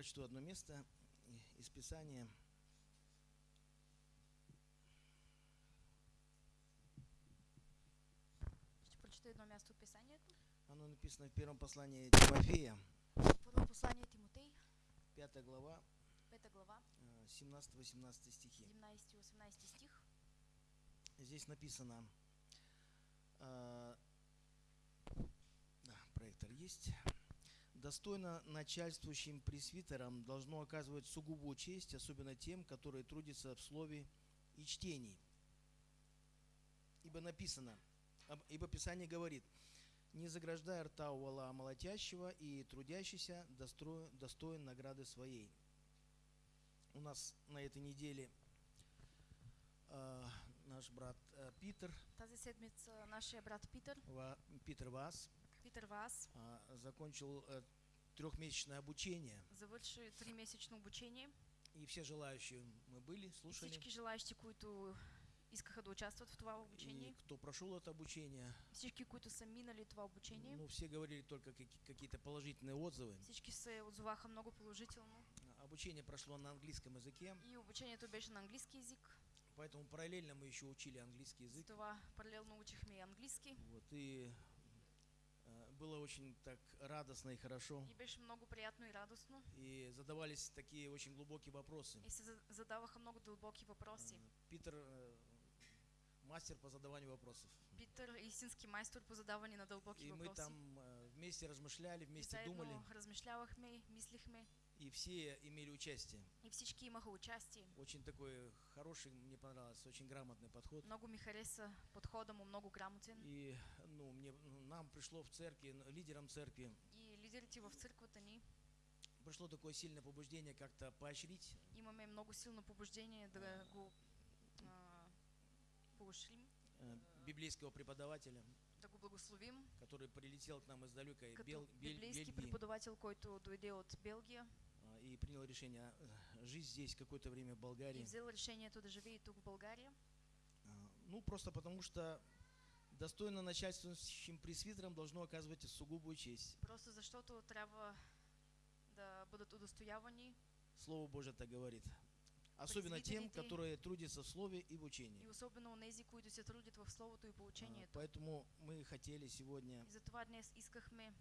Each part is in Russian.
прочту одно место из Писания. Едно място от писанието. Оно написано в первом послании Тимофея, Първо послание Тимотей, 5 глава, 5 глава, э, 17-18 стихи. 17 и 18 стих. Здесь написано, э, да, проектор есть. Достойно начальствующим пресвитерам должно оказывать сугубую честь, особенно тем, которые трудятся в слове и чтении. Ибо написано, ибо Писание говорит, не заграждай рта у вала молотящего, и трудящийся достоин награды своей. У нас на этой неделе э, наш брат э, Питер, Тази седмица нашия брат Питър, Ва- Питер Вас, Питър Вас, а, закончил э, трехмесячное обучение. завърши 3-месечно обучение. И все желающие мы были, слушали. Всички желаящи, които искаха да участват в това И обучение, кто прошел это обучение, всички, които са минали това обучение, ну, все говорили только каки- какие-то положительные отзывы. всички се отзоваха много положително. Обучение прошло на английском языке, И обучението беше на английски язик, поэтому параллельно мы еще учили английский с язык. това паралелно учихме и английски. Вот, и было очень так радостно и хорошо. И беше много приятно и радостно. И задавались такие очень глубокие вопросы. И се задаваха много дълбоки въпроси. Э, Питер э, мастер по задаванию вопросов. Питър е истински майстор по задаване на дълбоки И мы там э, вместе размышляли, вместе думали, размишлявахме, мислихме и все имели участие. и всички имаха участие. Очень такой хороший, мне понравился, очень грамотный подход. Много ми хареса подхода му, много грамотен. И ну, мне, ну, нам пришло в церкви, лидерам церкви, И лидерите в църквата ни пришло такое сильное побуждение как-то поощрить имаме много силно побуждение да го а, поощрим, э, библейского преподавателя, да го благословим, который прилетел к нам издалека Бел, Бель- библейски Бельгии преподавател, който дойде от Белгия и принял решение э, жить здесь какое-то время в и Болгарии. взел решението да живее тук в България. А, Ну, просто потому что достойно начальствующим пресвитерам должно оказывать сугубую честь. Просто защото трябва да бъдат удостоявани Слово Божье так говорит. Особенно тем, которые трудятся в слове и в и учении. особено онези, които се трудят в Словото и А, поучението. Поэтому мы хотели сегодня И затова днес искахме,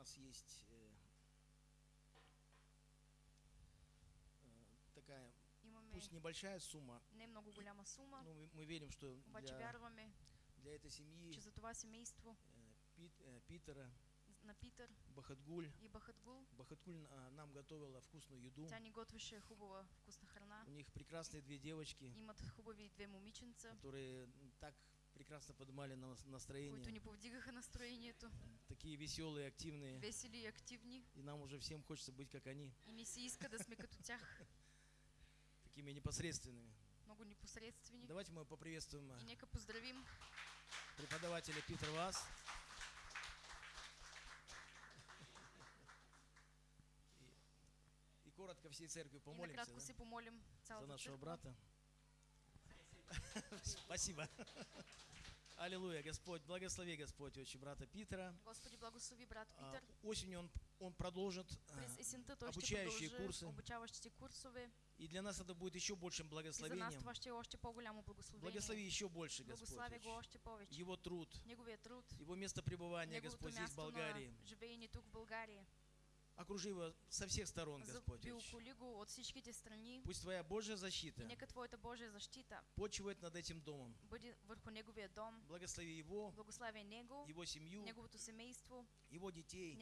нас есть э, э, такая, пусть небольшая сумма, голяма но мы, мы верим, что для, для этой семьи че за това семейство. э, Пит- Питера, на Питър Бахатгуль, и Бахатгул, Бахатгуль а, нам готовила вкусную еду. тя ни готвеше хубава вкусна храна. У них прекрасные две девочки, Имат хубави две момиченца, которые так прекрасно поднимали на нас- които настроение, ни повдигаха настроението, такие веселые, активные. весели и активни. И нам уже всем хочется быть как они, И иска да сме като тях, такими непосредственными. много непосредствени. Давайте мы поприветствуем И э, нека поздравим преподавателя Питер Вас. И, и коротко всей церкви и помолимся накратко да, се помолим за нашего църква. брата. Спасибо. Аллилуйя, Господь, благослови, Господь, отче брата Питера. Господи, благослови брат А, Питър. Осенью он, он продолжит, а, обучающие курсы. курсове. и для нас это будет еще большим И за нас благословением. благословение. Благослови еще больше, Господь, Благославя го отче. още повече. его труд, труд, его место пребывания, Господь, здесь в Болгарии. Окружи его со всех сторон, Господь. Пусть Твоя Божья защита защита почивает над этим домом. дом. Благослови его, его семью, семейство, его детей,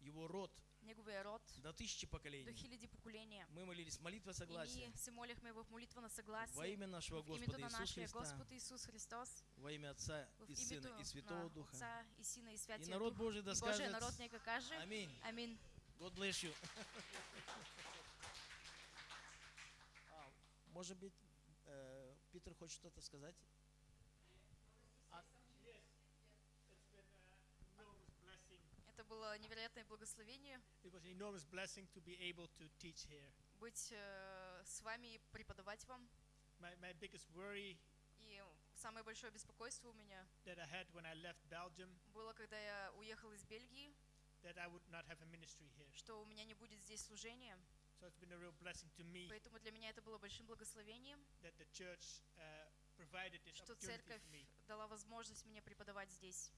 его род неговия род до тысячи до поколений. хиляди поколения. Мы молились молитва И согласия ние се молихме в молитва на во съгласие. имя нашего Господа на Иисуса Христа, Господ Исус Христос, во имя Отца и Сына и Святого Духа. Отца и Сина и И Святия народ Дух. Божий да И скажет народ нека каже. Аминь. Амин. God bless you. А, Может быть, э, Питер хочет что-то сказать? It's been an enormous blessing. Это было невероятное благословение It was an enormous blessing to be able to teach here. быть э, с вами и преподавать вам. My, my biggest worry И Самое большое беспокойство у меня that I had when I left Belgium было, когда я уехал из Бельгии, that I would not have a ministry here. что у меня не будет здесь служения. So it's been a real blessing to me Поэтому для меня это было большим благословением, that the church uh, provided this что церковь for me. дала возможность мне преподавать здесь.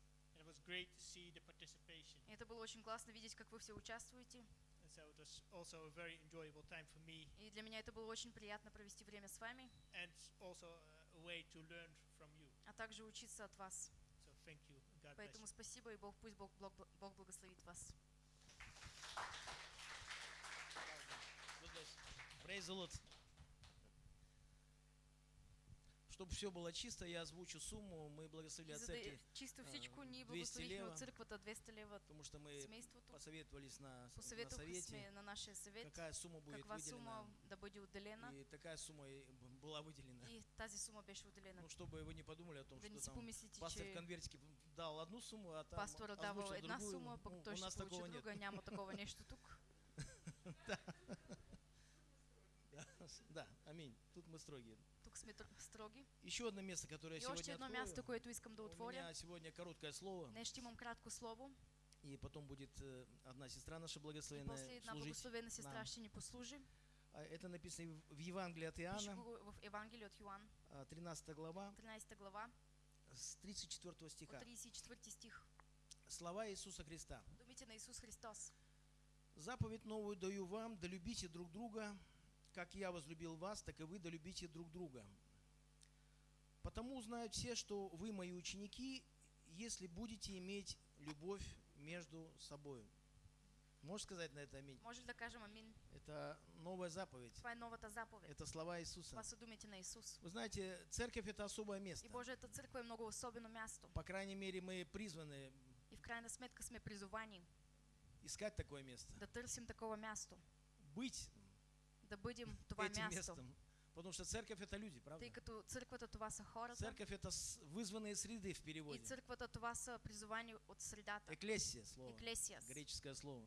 Was great to see the participation. Это было очень классно видеть, как вы все участвуете. And so it was also a very enjoyable time for me И для меня это было очень приятно провести время с вами, and also a way to learn from you. а также учиться от вас. So thank you. and God bless Поэтому you. спасибо, и Бог, пусть Бог, Бог, Бог благословит вас. Praise the Lord. Чтобы все было чисто, я озвучу сумму. Мы благословили И от церкви, чистую всичко ние 200 благословихме от църквата 200 лева потому что мы посоветовались на, на совете, на нашия съвет какая сумма будет каква выделена. сума да бъде отделена И такая сумма была выделена. и тази сума беше отделена. Ну, чтобы вы не подумали о том, Да что там помислите, пастор в конвертике дал одну сумму, а там пастора давал една другую. сума, пък Ну, той ще получи нет. друга. Няма такова нещо тук. Да, аминь. Тут мы строгие. Строги. Еще одно место, которое я още сегодня едно открою. място, което искам да У меня сегодня короткое слово, Днес имам кратко слово. и потом будет э, одна сестра наша благословенная после една служить. благословена сестра нам. ще ни послужи. А Это написано в Евангелии от Иоанна, в Евангелие от Йоан, а, 13 глава, 13 глава, с 34 от стиха. 34 стих. Слова Иисуса Христа. Думите на Исус Христос. Заповедь новую даю вам, да любите друг друга, как я возлюбил вас, так и вы да любите друг друга. Потому узнают все, что вы мои ученики, если будете иметь любовь между собой. Можешь сказать на это аминь? Може ли да кажем амин? Это новая заповедь. Това е новата заповед. Это слова Иисуса. Това са думите на Исус. Вы знаете, церковь это особое И место. Божията църква е много особено място. По крайней мере, мы призваны И в крайна сметка сме призовани искать такое место. да търсим такова място. Быть Да това этим място. местом. Потому что церковь это люди, правда? Тъй като църквата това са хората. Церковь это вызванные среды в И переводе. църквата това са призовани от средата. Эклесия слово. Еклесиас. Греческое слово.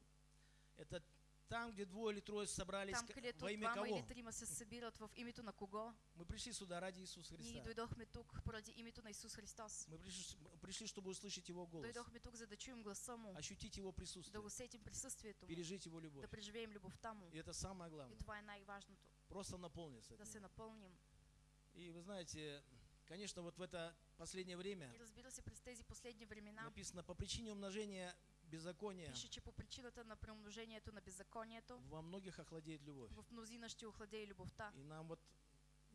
Это там, где двое или трое собрались Там, во имя кого? или трима се събират в името на кого, Мы пришли сюда ради Иисуса ние Христа. дойдохме тук поради името на Исус Христос. Мы пришли, пришли, чтобы услышать Его голос, Дойдохме тук, за да чуем гласа Му, ощутить Его да присутствие, усетим присъствието Му, пережить Его любовь. да преживеем любовта Му. И это самое И главное. това е най-важното. Просто наполниться. Да се Него. напълним. И вы знаете, конечно, вот в это последнее время И разбира се, през тези последни времена написано, по причине умножения беззакония пише, че по причината на преумножението на беззаконието во многих охладеет любовь. в мнозина ще охладее любовта. И нам вот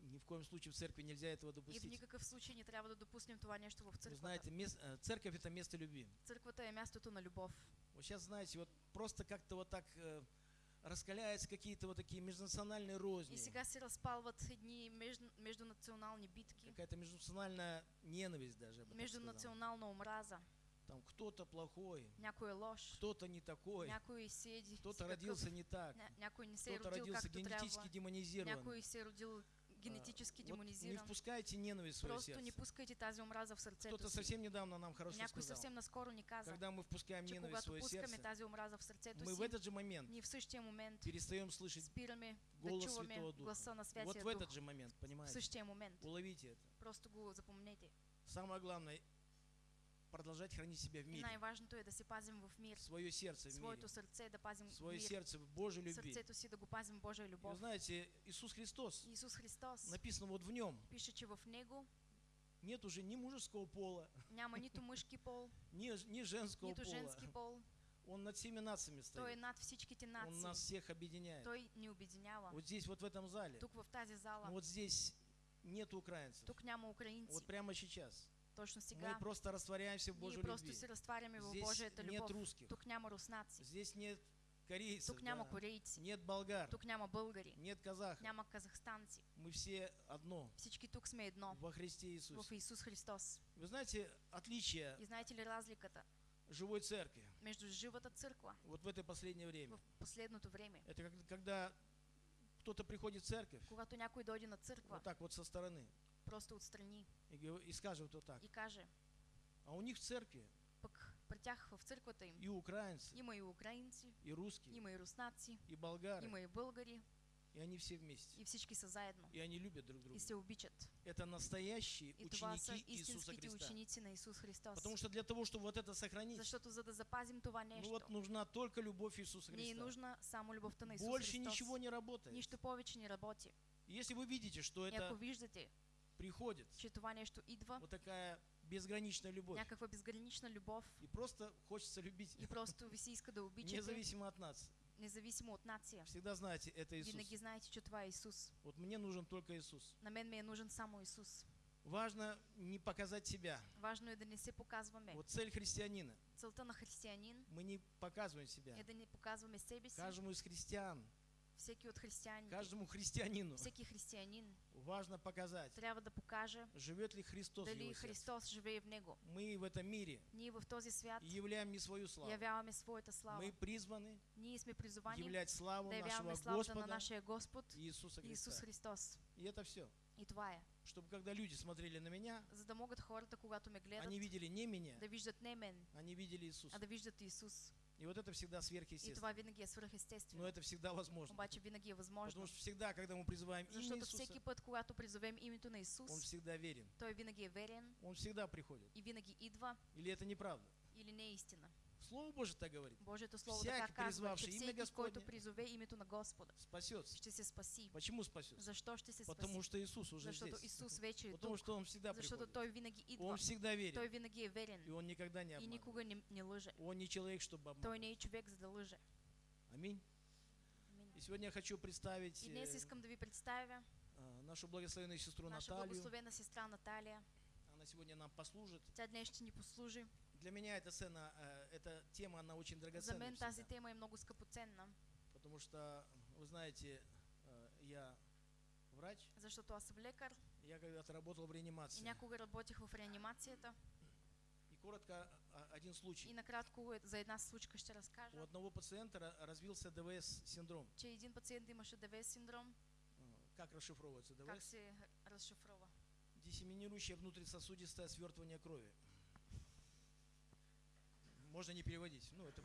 ни в коем случае в церкви нельзя этого И в допустить. никакъв случай не трябва да допуснем това нещо в Вы църквата. знаете, э, церковь это место любви. Църквата е мястото на любов. Вот сейчас, знаете, вот просто как-то вот так э, раскаляются какие-то вот такие межнациональные розни, И сега се разпалват едни между, междунационални битки, какая-то межнациональная ненависть даже, междунационална омраза. Там кто-то плохой, кто-то не такой, кто-то родился не так, не кто-то родил родился генетически демонизирован. генетически А, вот не впускайте ненависть в свое Просто не сердце. пускайте тази омраза в сърцето Кто-то совсем недавно нам хорошо Някой сказал, съвсем наскоро ни каза, когда мы впускаем ненависть в свое сердце, тази омраза в сърцето мы в этот же момент ние в същия момент перестаем слышать спираме да голос чуваме Святого Духа. на Вот в этот же момент, В понимаете? същия момент. Уловите это. Просто го запомнете. Самое главное, продолжать хранить себя в И мире, най-важното е да се пазим в мир. свое сердце в мире, Своето сърце да пазим в свое мир. сердце в Божьей любви. Сърцето си да го пазим И вы знаете, Иисус Христос, Исус Христос написано вот в нем, пише, че в Него нет уже ни мужского пола, няма нито мъжки пол, ни, ни женского нито пола. женски пол. Он над всеми нациями Той стоит. над всичките Он нас нации. всех объединяет. Той ни обединява. Вот здесь, вот в этом зале, Тук в тази зала, вот здесь нет украинцев. тук няма украинци. Вот прямо сейчас. Точно Мы просто растворяемся в Божьей просто любви. се разтваряме в Божията нет любов. русских, Тук няма руснаци. здесь нет корейцев, Тук няма да, корейци. нет болгар, Тук няма българи. нет казахов. Няма казахстанци. Мы все одно Всички тук сме едно. во Христе Иисусе. В Исус Христос. Вы знаете, отличие И знаете ли разликата живой церкви между живата църква вот в это последнее время? в последното време? Это как- когда кто-то приходит в церковь, Когато някой дойде на църква, вот так вот со стороны, просто отстрани и, и скажет вот так. и каже, А у них в церкви пък при тях в църквата им и украинцы, има и украинци, и русские, има и руснаци, и болгары, има и българи, И они все вместе. и всички са заедно И они любят друг друга. и се обичат. Это настоящие И ученики Иисуса Христа. ученици на Исус Христос. Потому что для того, чтобы вот это сохранить, Защото за да запазим това ну нещо, вот нужна только любовь Иисуса Христа. нужна само любовта на Исус Больше Христос. ничего не работает. Нищо повече не работи. Если вы видите, что И ако это виждате, приходит, че това нещо идва, вот такая безграничная любовь, някаква безгранична любов и просто хочется любить, и просто ви се иска да обичате, независимо от нас. независимо от нация. Всегда знаете, это Иисус. Винаги знаете, че това е Исус. Вот мне нужен только Иисус. На мен ми е нужен само Исус. Важно не показать себя. Важно да не се показваме. Вот цель христианина. Целта на християнин Мы не показываем себя. да не показваме себе си. Каждому из христиан, Всеки от християните, каждому христианину всеки християнин важно показать, трябва да покаже живет ли Христос в дали его сердце. Христос живее в него. Мы в этом мире Ние в този свят являем не свою славу. явяваме своята слава. Мы призваны Ние сме призовани являть славу да нашего славата на Господа нашия Господ Иисуса Исус Христа. Христос. И это все. И това е. Чтобы когда люди смотрели на меня, За да могат хората, когато ме гледат, они видели не меня, да виждат не мен, они видели Иисуса. а да виждат Исус. И вот это всегда И сверхъестественно. това винаги е Но это всегда возможно. Обаче винаги е възможно. Потому что всегда, когда мы призываем имя Защото Иисуса, всеки път, когато призовем името на Он Исус, всегда верен. Той винаги е верен Он всегда приходит. и винаги идва Или это неправда? или не истина. Слово Божие так говорит. Божието Слово Всяки, така казва, че призвавший имя всеки, Господне, който призове името на Господа, Спасется. ще се спаси. Почему спасется? Защо ще се Потому спаси? что Иисус уже Защото здесь. Исус вече е Потому что Он всегда Защото приходит. Той винаги Он идва. всегда верен. Той винаги е И верен Он никогда не и обманывает. никога не, не лъже. Он не человек, чтобы Той обманывать. не е човек, за да лъже. Аминь. Амин. И сегодня я хочу представить И днес э, искам да ви представя а, нашу благословенную сестру наша Наталью. благословена сестра Наталия. Она сегодня нам послужит. Тя днес ще ни послужи. Для меня эта сцена, э, эта тема, она очень За драгоценная. мен тази тема е много скъпоценна, Потому что, вы знаете, э, я врач, защото аз съм лекар я когда-то работал в и реанимации. някога работих в реанимацията. И коротко а, один И случай. накратко е- за една случка ще разкажа, У одного пациента ра- развился ДВС синдром. че един пациент имаше ДВС синдром. Э, Как расшифровывается Как ДВС? се разшифрова? Диссеминирующее внутрисосудистое свертывание крови. Можно не переводить. Ну, это...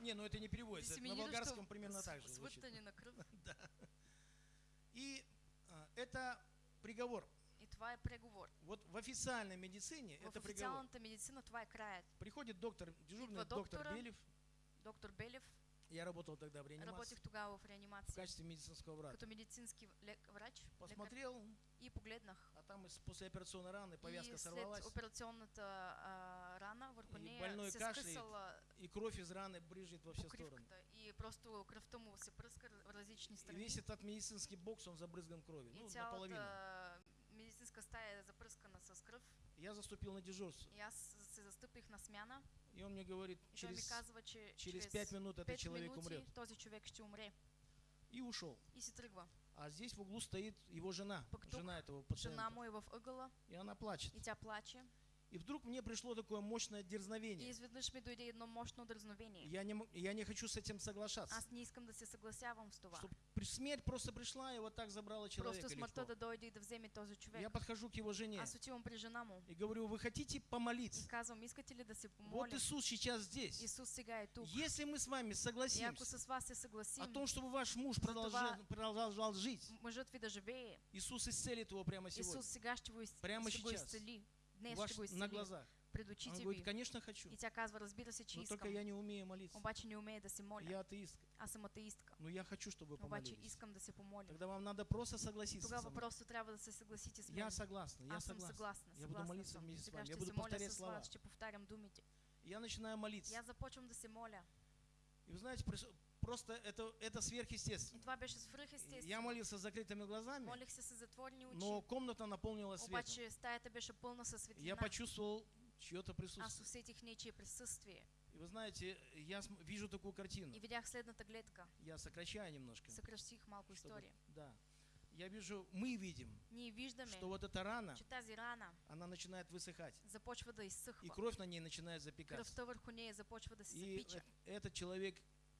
Не, ну это не переводится. Это На болгарском примерно с- так же звучит. кръв. И а, это приговор. И това е преговор. Вот в официальной медицине В это приговор. официалната медицина това е краят. Приходит доктор, дежурный Идва доктор доктора, Белев. Доктор Белев, Я работал тогда в реанимации работих тогава в в реанимация качестве медицинского врача. като медицински лек- врач Посмотрел, и погледнах. а там из послеоперационной раны повязка и след сорвалась, операционната а, рана върху И больной се кашляет. и кровь из раны брызжет во все стороны. и просто кръвта му се пръска в различни И страни. весь этот медицинский бокс, он забрызган кровью. И Ну, наполовину. цялата медицинска стая е запръскана с кръв. Я заступил на дежурство. И аз се застъпих на смяна. И он мне говорит, И той ми через, казва, че через 5 минут этот 5 человек умрет. този човек ще умре. И ушел. И си тръгва. А здесь в углу стоит его жена, жена этого Жена пациента. му е в ъгъла И она плачет. и тя плаче. И вдруг мне пришло такое мощное И дерзновение. Я не, я не хочу с этим соглашаться. Аз не искам да се съгласявам с това. Чтоб при- смерть просто пришла и вот так забрала человека Просто смъртта да дойде и да вземе този човек. Я подхожу к его жене Аз отивам при жена му и говорю, вы хотите и помолиться? казвам, искате ли да се Вот? Иисус сейчас здесь. Исус сега е тук. Если мы с вами И ако согласимся с вас се о том, чтобы ваш муж продолжал, продолжал жить, мъжът ви да живее, Иисус исцелит его прямо сегодня, Исус сега ще го, из... Прямо ще сейчас. изцели. у Го на глазах. пред Он говорит, конечно хочу, но только я не умею молиться. Я съм атеистка. но я хочу, чтобы вы помолились. Тогда вам надо просто согласиться со Тогава просто трябва да се съгласите с. Я согласна, я съм согласна. Я буду молиться вместе с вами. Я буду повторять слова. Я начинаю молиться. Аз започвам да се моля. И вы знаете, просто это, это сверхъестественно. Я молился с закрытыми глазами, но комната наполнилась светом. Я почувствовал чье-то присутствие. И вы знаете, я вижу такую картину. И видях следната гледка. Я сокращаю немножко. Съкръщих малко чтобы- история. Да. Я вижу, мы видим, Ние виждаме, что вот эта рана, че тази рана она начинает высыхать. започва да И кровь на ней начинает запекаться. Кръвта върху нея започва да се И запича. этот человек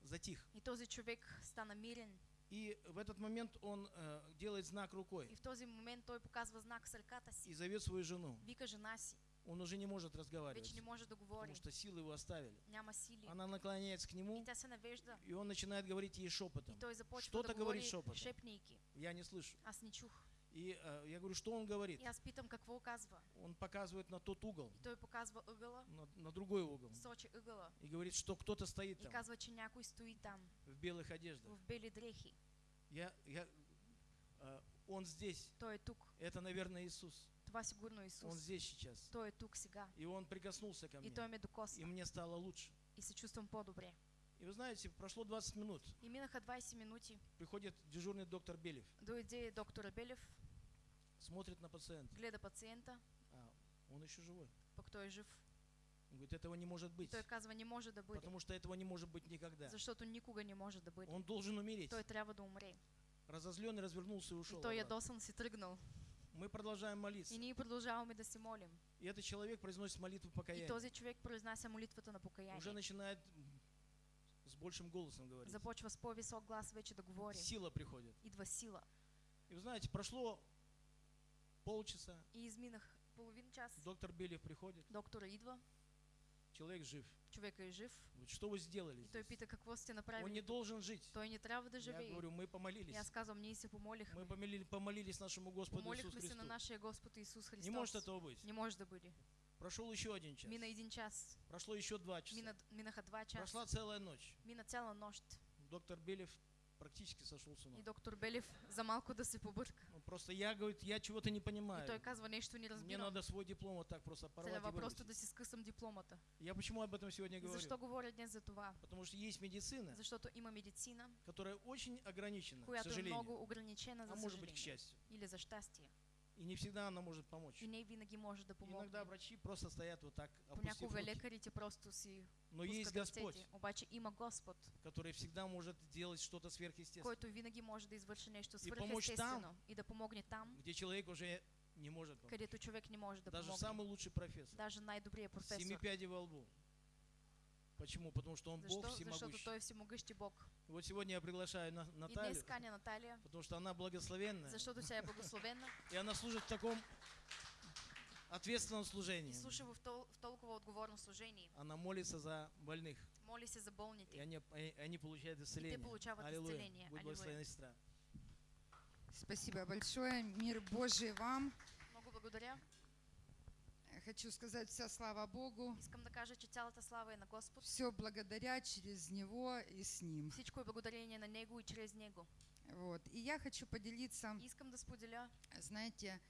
затих. И този човек стана мирен. И в этот момент он э, делает знак рукой И в този момент той показва знак с ръката и си. зовет свою жену. Вика жена си. Он уже не может разговаривать, вече не може да потому что силы его оставили. няма сили. Она наклоняется к И нему, тя се навежда и он начинает говорить ей и шепотом. той започва Что-то да говорит говори шепотом. шепнейки. Я не слышу. Аз не чух. И э, я говорю, что он говорит? И аз питам какво казва. Он показывает на тот угол, И той показва ъгъла, на, на другой угол. сочи ъгъла И говорит, что кто-то стоит и там казва, че някой стои там в белых одеждах. в бели дрехи. Я, я, э, он здесь. Той е тук. Это, наверное, Иисус. Това сигурно е Он здесь сейчас. Той е тук сега. И он прикоснулся ко И мне. той ме И докосна. мне стало лучше. И се чувствам по-добре. И вы знаете, прошло 20 минут. И минаха 20 минути. Приходит дежурный доктор Белев, Дойде доктор Белев, смотрит на пациента. гледа пациента, А, он еще живой. пък той жив. Он говорит, этого не может И быть. той казва, не може да бъде. Потому что этого не может быть никогда. Защото никога не може да бъде. Он должен умереть. Той трябва да умре. Разозленный развернулся и И ушел. той обратно. ядосан си тръгнал. Мы продолжаем молиться. И ние продължаваме да се молим. И этот человек произносит молитву И покаяния. този човек произнася молитвата на Уже покаяние. начинает с большим голосом говорить. Започва с по-висок глас вече да говори. Сила приходит. Идва сила. И вы знаете, прошло полчаса, И изминах половин час. доктор Белев приходит, Доктора идва, человек жив. човека е жив. Говорит, что вы сделали И той здесь? пита какво сте Он не направили. должен жить. Той не трябва да Я говорю, мы И помолились. аз казвам, ние се помолихме. Мы помолили- помолились нашему Господу Иисусу Помолихме се Христу. на нашия Господ Исус Не может Христос. этого быть. Не може да бъде. Прошел еще один час. Мина един час. Прошло еще два часа. Мина, минаха два часа. Прошла целая ночь. Мина цяла нощ. Доктор Белев практически сошел с ума. И доктор Белев за малко да се побърка. Он просто я, говорит, я чего-то не И понимаю. той казва нещо не Мне разбирам. надо свой диплом вот так просто порвать и Трябва просто да си скъсам дипломата. Я почему об этом сегодня говорю? Защо говоря днес за това? Потому что есть медицина, Защото има медицина, которая очень ограничена, к която е сожалению. много ограничена, А за может быть, к счастью. Или за щастие. И не всегда она может помочь. И не винаги може да помогне. Иногда врачи просто стоят вот так, опустив руки. просто си Но есть Господь. Обаче има Господ, который всегда может делать что-то сверхъестественное, който винаги може да извърши нещо И помощ там. свръхестествено и да помогне там, где человек уже не может помочь. където човек не може да Даже помогне. самый лучший профессор. Даже най-добрият Семи професор. пядей во лбу. Почему? Потому что он Бог Защо? Защото всемогущий. той е всемогъщи Бог. И вот сегодня я приглашаю И Наталью, каня Наталия, потому что она благословенная, защото тя е благословена и она служит в таком ответственном служении. и слуша в, тол- в толкова отговорно служение. Она молится за больных, Моли се за и болните. они, и они получают исцеление. получават Аллилуйя. исцеление. Будь Аллилуйя. благословена сестра. Спасибо большое. Мир Божий вам. Много благодаря. Хочу сказать вся слава Богу. Искам да кажа, че цялата слава е на Господ. Все благодаря через Него и с Ним. Всичко е благодарение на Него и чрез Него. Вот. И я хочу поделиться, Искам да споделя, знаете,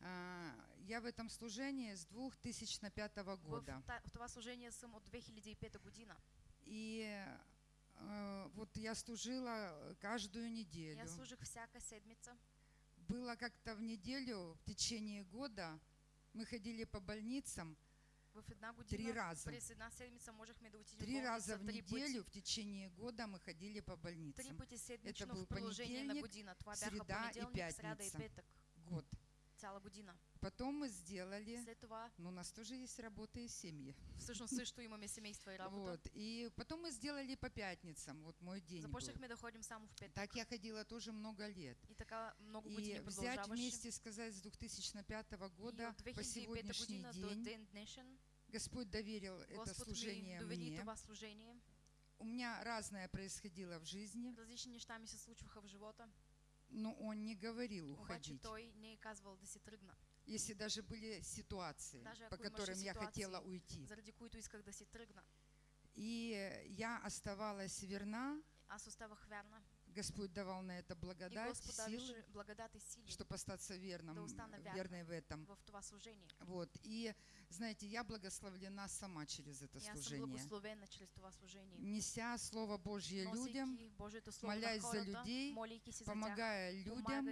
а, я в этом служении с 2005 в, года. в това служение съм от 2005 година. И э, вот я служила каждую неделю. аз служих всяка седмица. Было как-то в неделю, в течение года, мы ходили по больницам три раза. Три раза в неделю в течение года мы ходили по больницам. седмично был бяха среда и пятница. Год. Цяла година. Потом мы сделали, След това, но у нас тоже есть работа и семьи. всъщност също имаме семейство и работа. Вот. И потом мы сделали по пятницам, вот мой день. Започнахме да ходим само в петък. Так я ходила тоже много лет. И така много И взять вместе сказать с 2005 И года по 2005 сегодняшний день ден днешен Господь доверил это Господ ми служение мне. това служение. У меня разное происходило в жизни, Различни неща ми се случваха в живота. Но Он не говорил уходить. Если даже были ситуации, Даже по которым я хотела уйти. И я оставалась верна, Аз оставах вярна. Господь давал на это благодать, силы, чтобы остаться верным, верной в этом. Вот. И, знаете, я благословлена сама через это служение. Неся Слово Божье людям, молясь за людей, помогая людям,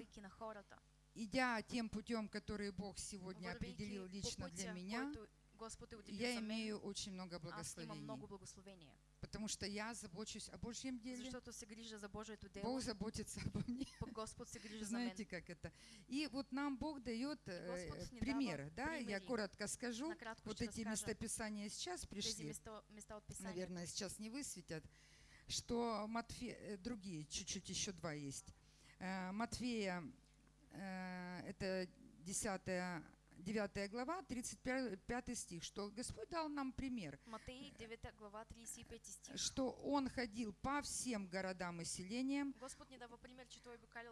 идя тем путем, который Бог сегодня определил лично для меня, я имею очень много благословений. Потому что я забочусь о Божьем деле, Защото се грижа за Божието дело, Бог заботится обо мне. Господ се грижи за мен. Знаете, как это? И вот нам Бог дает э, Господь не пример, дава да? Я примери. коротко скажу. Накратко Вот эти местописания сейчас пришли. места, места наверное, сейчас не высветят, что Матфе... э, другие, чуть-чуть еще два есть. Э, Матфея, это 10, 9 глава, 35 стих, что Господь дал нам пример, Матей 9 глава 35 стих. что Он ходил по всем городам и селениям, Господ ни дава пример,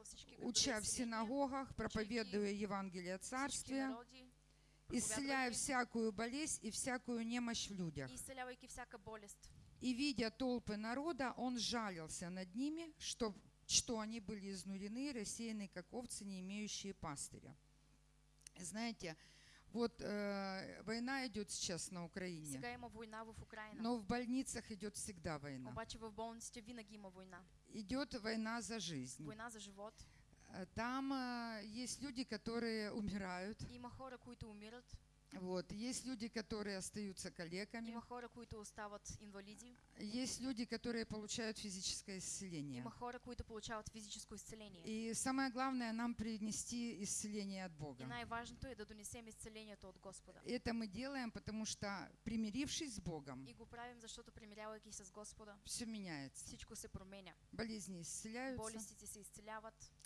всички уча в синагогах, проповедуя Евангелие Царствия, исцеляя всякую болезнь и всякую немощь в людях. и видя толпы народа, он жалился над ними, что, что они были изнурены и рассеяны, как овцы, не имеющие пастыря. Знаете, вот э, война идет сейчас на Украине, Сега има война в Украина. но в больницах идет всегда война. Обаче в болниците винаги има война. Идет война за жизнь. Война за живот. Там э, есть люди, которые умирают, Има хора, които умират. Вот, есть люди, которые остаются калеками, Има хора, които остават инвалиди. есть люди, которые получают физическое исцеление. Има хора, които получават физическо изцеление. И самое главное нам принести исцеление от И Бога. най-важното е да донесем изцелението от Господа. Это мы делаем, потому что, примирившись с Богом, И го правим, защото примирявайки с Господа, все меняется. всичко се променя. Болезни исцеляются, Болестите се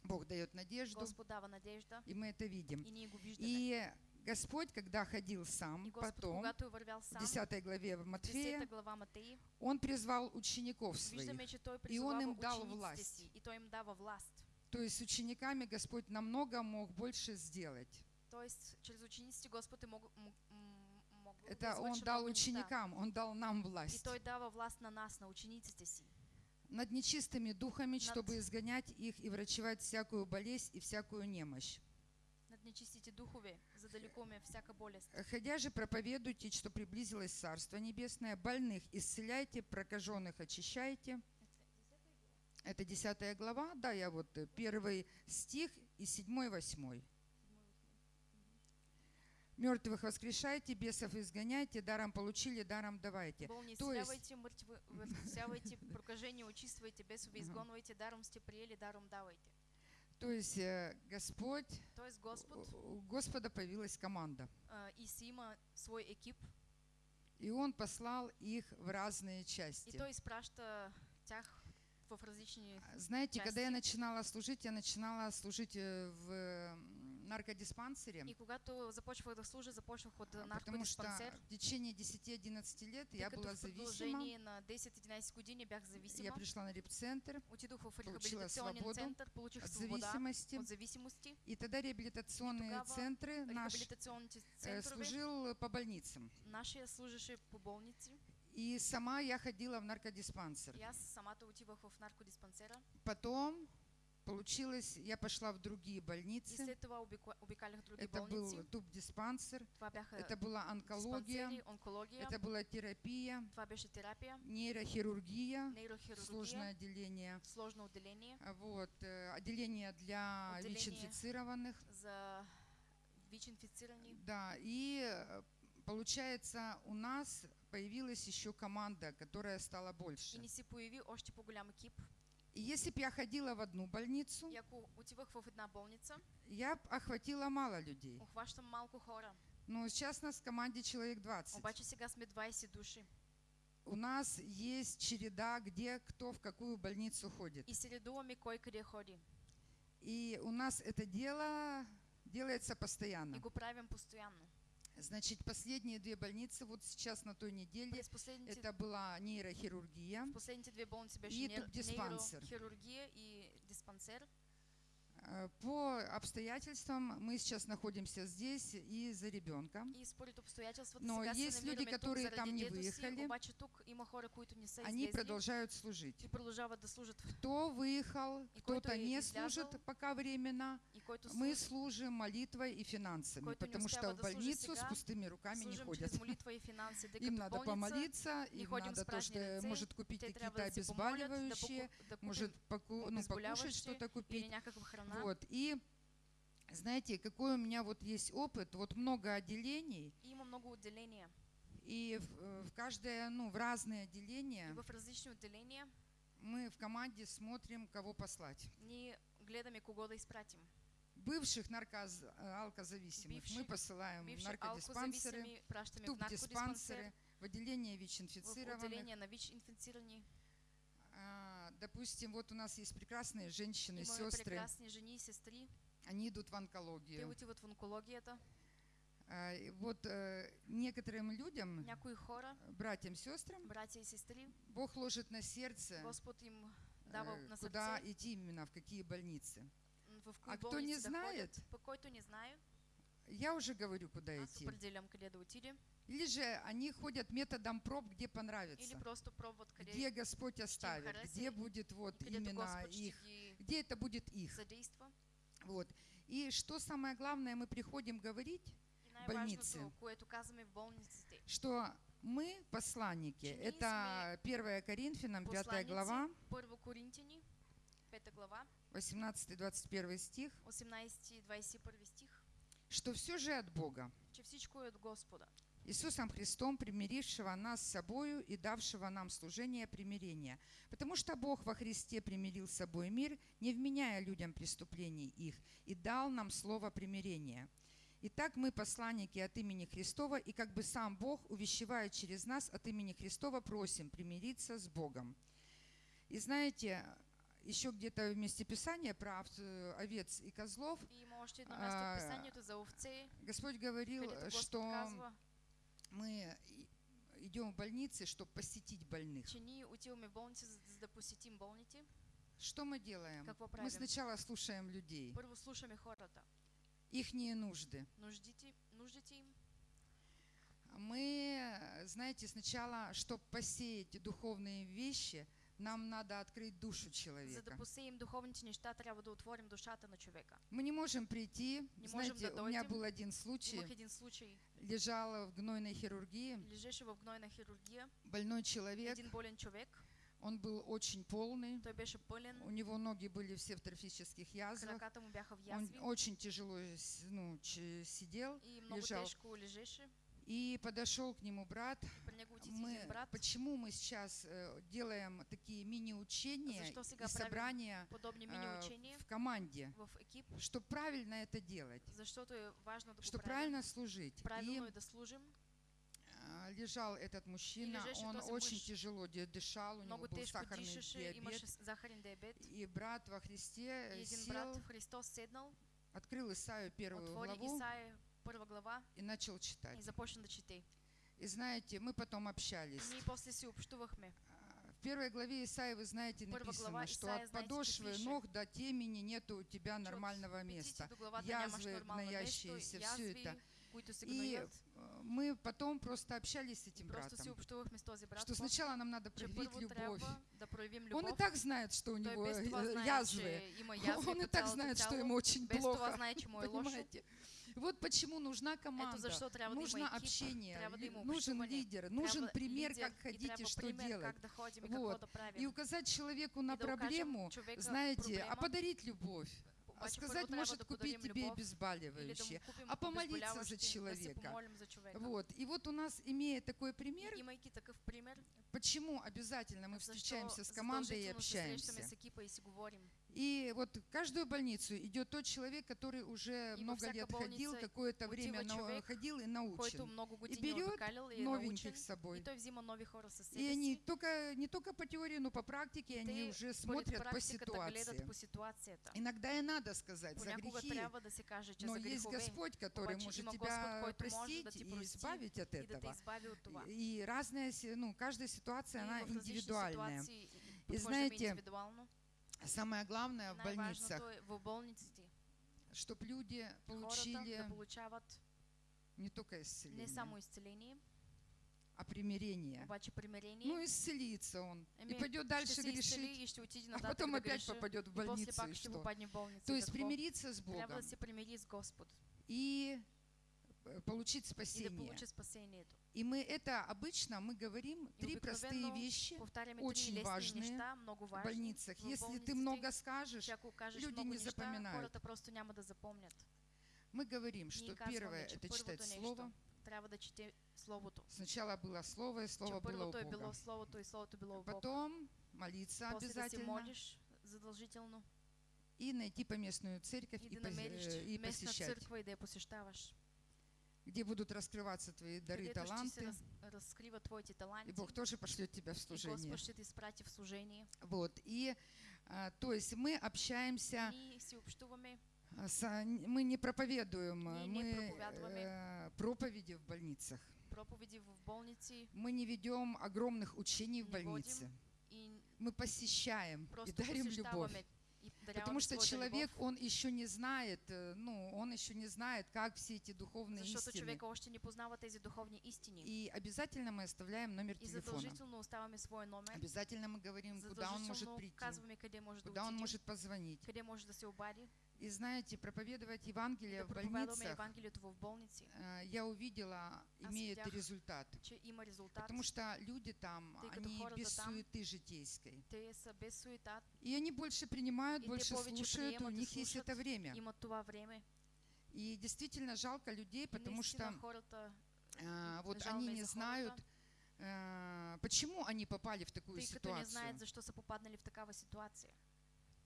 Бог дает надежду, Господ дава надежда и мы это видим. и ние го виждаме. И Господь, когда ходил И сам, потом, в сам, 10 главе в 10 Матфея, Он призвал учеников своих. И он им дал власть. и. То есть с учениками Господь намного мог больше сделать. Тоест, чрез учениците Господ е мог, мог Это Он дал ученикам, Он дал нам И власть той дава власт на нас, на учениците над нечистыми духами, чтобы изгонять их и врачевать всякую болезнь и всякую немощь. Нечистите духове, за да лекуваме всяка болест. Ходя же проповедуйте, что приблизилось Царство Небесное, больных исцеляйте, прокаженных очищайте. Это 10 глава, да, я вот э, первый стих и 7 восьмой. Мертвых воскрешайте, бесов изгоняйте, даром получили, даром давайте. Болни То есть- исцелявайте, мъртви възкресявайте, прокажени очиствайте, бесове Ага. изгонвайте, даром сте приели, даром давайте. То есть э, Господь, Тоест Господ у у Господа появилась команда, а, и си има свой екип и Он послал их в разные и части. той изпраща тях в различни... Знаете, когда я части. начинала служить, я начинала служить э, в наркодиспансере, И когато започвах да служа, започнах от а, потому что наркодиспансер, в течение 10-11 лет я была зависима. на 10-11 години бях Я зависима. пришла на репцентр Отидох в получила рехабилитационен свободу център, получих от свобода зависимости. от зависимости. И тогда реабилитационные центры наш э, служил по больницам. нашия служеше по болници. И сама я ходила в наркодиспансер. И аз самата отивах в наркодиспансера. Потом получилось, я пошла в другие И больницы. Это был туб-диспансер, это была онкология, онкология. это была терапия, терапия, нейрохирургия, нейрохирургия, сложное отделение, сложно отделение а вот, э, отделение для Отделение. ВИЧ-инфицированных. за ВИЧ-инфицирани. Да, и э, получается, у нас появилась еще команда, которая стала И больше. ни си появи още по-голям екип. И если бы я ходила в одну больницу, И ако отивах в една болница, я б охватила мало людей. охващам малко хора. Но сейчас нас в команде человек 20. Обаче сега сме 20 души. У нас есть череда, где кто в какую больницу ходит. И се редуваме кой къде ходи. И у нас это дело делается И постоянно. го правим постоянно. Значит, последние две больницы, вот сейчас на той неделе, это была нейрохирургия. в последните две беше И нейрохирургия и диспансер. Э, По обстоятельствам мы сейчас находимся здесь и за ребенка. И според обстоятелствата Но есть люди, которые там не выехали. обаче тук има хора, които не са Они излезли продолжают служить. и да служат. Кто выехал, кто-то не служит пока временно. И Мы служи, служим молитвой и финансами, потому что в да больницу с пустыми руками не ходят. и Им надо помолиться, им надо то, что может купить какие-то да, обезболивающие, да может поку- ну, покушать что-то купить. Храна. Вот. И знаете, какой у меня вот есть опыт, вот много отделений, И има много отделения. и в, в каждое, ну, в разные И отделения в различни отделения мы в команде смотрим, кого послать. ние гледаме кого да изпратим. Бывших наркоз, мы посылаем в наркодиспансеры, в туб-диспансеры, в отделение в ВИЧ-инфицированных. отделение на ВИЧ-инфицирани. А, допустим, вот у нас есть прекрасные женщины, сестры, прекрасни жени и сестри. они идут в Те онкологию. отиват в онкологията. А, и Вот э, некоторым людям, хора, братьям, сестрам, братья и сестри, Бог ложит на сердце, Господ им э, на куда сърце, идти именно, в какие больницы. в А кто не знает, който не знаю, Я уже говорю, куда аз идти. Или же они ходят методом проб, где Или понравится, просто пробват къде, где Господь оставит, где будет вот именно их, где это будет их. Вот. И что самое главное, мы приходим говорить, больнице. в болниците, что мы посланники. Это 1 Коринфянам, 5 посланици, глава, Първо Коринтини, 5 глава, 18-21 стих, 18 и 21 стих, что все же от Бога, че всичко от Господа. Иисусом Христом, примирившего нас с собою и давшего нам служение примирения. Потому что Бог во Христе примирил с собой мир, не вменяя людям преступлений их, и дал нам слово примирения. Итак, мы посланники от имени Христова, и как бы сам Бог, увещевая через нас от имени Христова, просим примириться с Богом. И знаете, еще где-то в месте Писания про э, овец и козлов И място А, в Писанието за овце, Господь говорил, что мы идем в больницы, чтобы посетить больных. Что мы делаем? Мы сначала слушаем людей, ихние нужды. нуждите, нуждите им. Мы, знаете, сначала, чтобы посеять духовные вещи, нам надо открыть душу За да человека. посеем духовните неща, трябва да отворим душата на човека. Мы не можем прийти. Не можем Знаете, да у меня был один случай. Имах един случай. Лежала в гнойной хирургии Лежеше в гнойна хирургия. больной человек. Един болен човек. Он был очень полный. Той беше пълен. У него ноги были все в трофических язвах. Краката му бяха в Он язви. очень тяжело ну, сидел. И много лежал. тежко лежеше. И подошел к нему брат. Мы, почему мы сейчас э, делаем такие мини-учения и собрания мини-учения? в команде, чтобы правильно это делать, чтобы правильно? служить. И а, лежал этот мужчина, он очень тяжело дышал, у него был сахарный диабет. И брат во Христе сел, открыл Исаию первую главу Исаия първа глава и начал и читать. започна да чете. И знаете, мы потом общались. Ние после си общувахме. А, В первой главе Исаии, вы знаете, написано, что Исаия, от знаете, подошвы пише, ног до темени нету у тебя нормального места. Язвы, гноящиеся, все это. се И э, мы потом просто общались с И этим братом, что сначала нам надо проявить любовь. Он и так знает, что у него э, знае, язвы. Он и так знает, что ему очень плохо. Понимаете? Вот почему нужна команда, нужно общение, нужен лидер, нужен пример, как и хотите, трябва что делать. и Вот. И указать человеку на И проблему, знаете, а подарить любовь. А сказать, может купить тебе обезболивающее. а помолиться за человека. Вот. И вот у нас, имея такой пример, почему обязательно мы встречаемся с командой и общаемся. И. И вот в каждую больницу идет тот человек, который уже И много лет ходил, какое-то время на- ходил и научен. години берет и. Новеньких с собой. И той взима нови хора със себе И они только, не только по теории, но по практике Те они уже смотрят по ситуации. по ситуацията. Иногда и надо сказать за грехи, да се каже, но есть Господь, который может тебя простить и избавить от и этого. И разная, ну, каждая ситуация, И она индивидуальная. ситуации И знаете. Самое главное в больницах, чтобы люди получили не только исцеление, а примирение. Ну, исцелится он. И пойдет дальше грешить, а потом опять попадет в больницу. И что? То есть примириться с Богом и э, получить спасение. И мы это обычно мы говорим И три простые вещи очень важные много в больницах. Если ты много скажешь, люди не неща, запоминают. мы говорим, что первое это читать Слово. Сначала было Слово, и Слово было у Бога. Потом молиться обязательно и найти поместную церковь и и, и посещать, църква и да я посещаваш. Где будут раскрываться твои дары и таланты. И Бог тоже пошлет тебя в и служение. Господ ще те изпрати в служение. Вот. И, а, то есть мы общаемся А са- н- Мы не проповедуем, Не- не мы проповядваме. э, проповеди в больницах. проповеди в болници Мы не ведем огромных учений в Не водим. больнице. и Мы посещаем и дарим любовь. И Потому что человек, он еще не знает, э, ну, он еще не знает, как все эти духовные защото истины. човека още не познава тези духовни истини. И обязательно мы оставляем номер И телефона. задължително оставаме своя номер. Обязательно мы говорим, куда он может прийти, казваме къде може да куда он может позвонить. къде може да се обади. И знаете, проповедовать Евангелие Да в больницах, в болници, э, я увидела, имеет видях, результат. резултат. Потому что люди там, Тъй они без там, суеты житейской. Без суета, И они больше принимают, больше слушают, у приемат и них есть слушат. это время. време. И действительно жалко людей, потому что хората, а, вот они не за знают, хората, а, почему они попали в такую тъй не ситуацию. знаят защо са попаднали в такава ситуация.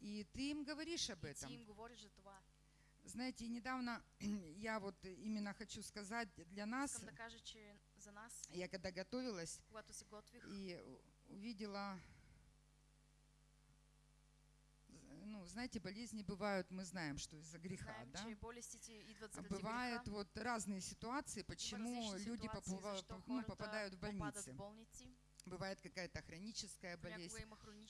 И ты им говоришь об И ти этом. им говориш за това. Знаете, недавно я вот именно хочу сказать для нас, да за нас, я когда готовилась готвих, и увидела, ну, знаете, болезни бывают, мы знаем, что из-за греха, знаем, да? А бывают греха. вот разные ситуации, почему люди ситуации, защо ну, попадают в больницы. Бывает какая-то хроническая болезнь.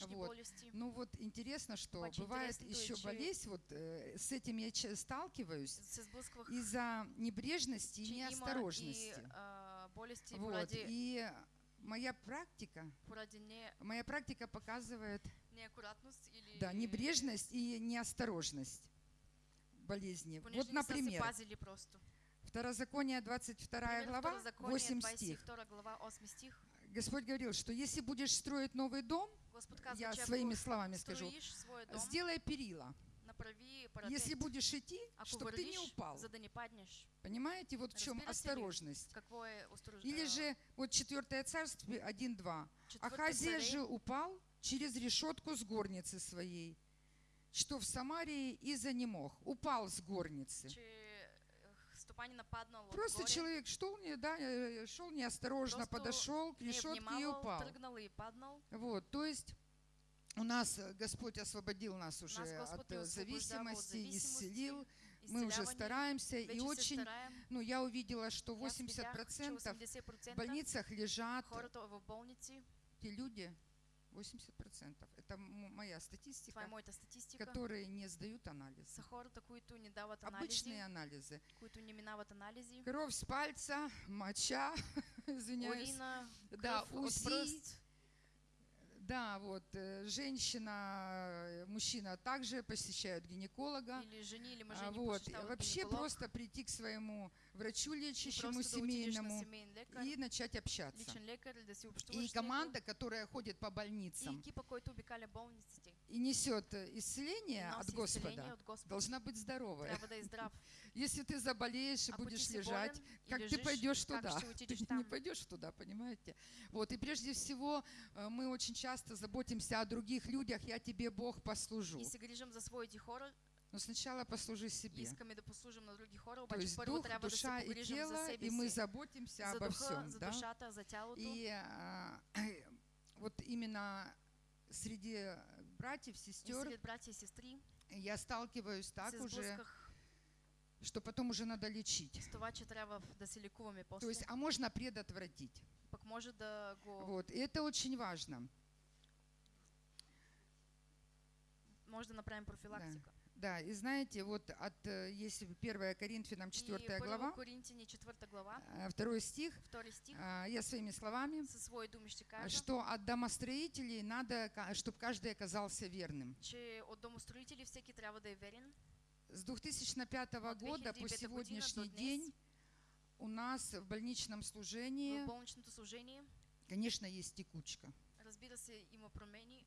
Вот. Ну вот интересно, что Очень бывает еще есть, болезнь, вот э, с этим я че- сталкиваюсь, из-за небрежности че и неосторожности. и болести Вот. поради, И моя практика, не, моя практика показывает, или... да, небрежность и неосторожность болезни. понеже Вот, например. Второзаконие 22 Пример, глава, Второзаконие, 8 стих. 22 глава, 8 стих. Господь говорил, что если будешь строить новый дом, Господ казва, я своими словами скажу, дом, сделай перила. парапет, Если будешь идти, ако чтобы ты не упал. за не. Понимаете, вот в чем осторожность. Или а, же вот 4 царство 1.2. четвърта Ахазия же упал через решетку с горницы своей, что в Самарии и занемог. Упал с горницы. Е, стопанин нападнал Просто отгоре, человек шел, не, да, э, шел неосторожно, Просто подошел к решетке и внимавал, упал. и паднал. Вот, то есть у нас э, Господь освободил нас уже Нас от э, зависимости, исцелил. Мы уже стараемся и очень, стараем. ну я увидела, что И аз видях, че 80% 80% в больницах лежат те люди, 80%, это моя статистика, моята статистика, которые не сдают анализ. са хората, които не дават Обычные анализи, анализы. които не минават анализи, Кровь с пальца, моча, извиняюсь. урина, Да, УЗИ. Да, вот, э, женщина, э, мужчина также посещают гинеколога. или жени, или мъже А не вот, вообще гинеколог, просто прийти к своему врачу лечащему семейному и начать общаться. И команда, которая ходит по больницам и несет э, исцеление от Господа, должна быть здоровая. Если ты заболеешь и ти будешь лежать, как ты пойдешь туда? Ты не пойдешь туда, понимаете? Вот, и прежде всего э, мы очень часто заботимся о других людях, я тебе, Бог, послужу. Но сначала послужи себе. искаме да послужим на други хора, То обаче есть първо дух, трябва да се душа и погрижим за тело, себе и мы заботимся за обо духа, всем, за да? душата, за тялото. И а, вот именно среди братьев, сестер сред братя и сестри я сталкиваюсь так уже, что потом уже надо лечить. това, че трябва да се лекуваме То после. есть, а можно предотвратить. Пък може да го... Вот, и это очень важно. Може да направим профилактика. Да, и знаете, вот от, э, если 1 Коринфянам 4 и глава, Коринтини 4 глава, э, второй стих, втори стих, а, я своими словами, със свои думи ще кажа, что от домостроителей надо, чтобы каждый оказался верным. че от домостроители всеки трябва да е верен. С 2005 От года по 2005 година сегодняшний день у нас в больничном служении, В служение, конечно, есть текучка. Разбира се, има промени.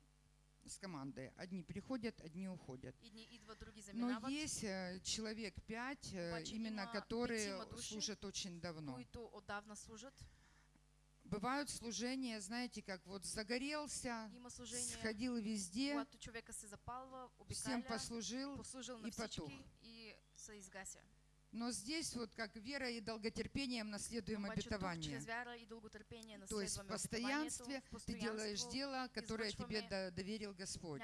С командой. Одни приходят, одни уходят. Но есть э, человек пять, э, именно которые служат очень давно. Бывают служения, знаете, как вот загорелся, сходил везде, всем послужил, и потух. Но здесь вот как верой и долготерпением наследуем тук обетование. дълготерпение То есть в постоянстве ты делаешь дело, которое тебе доверил Господь.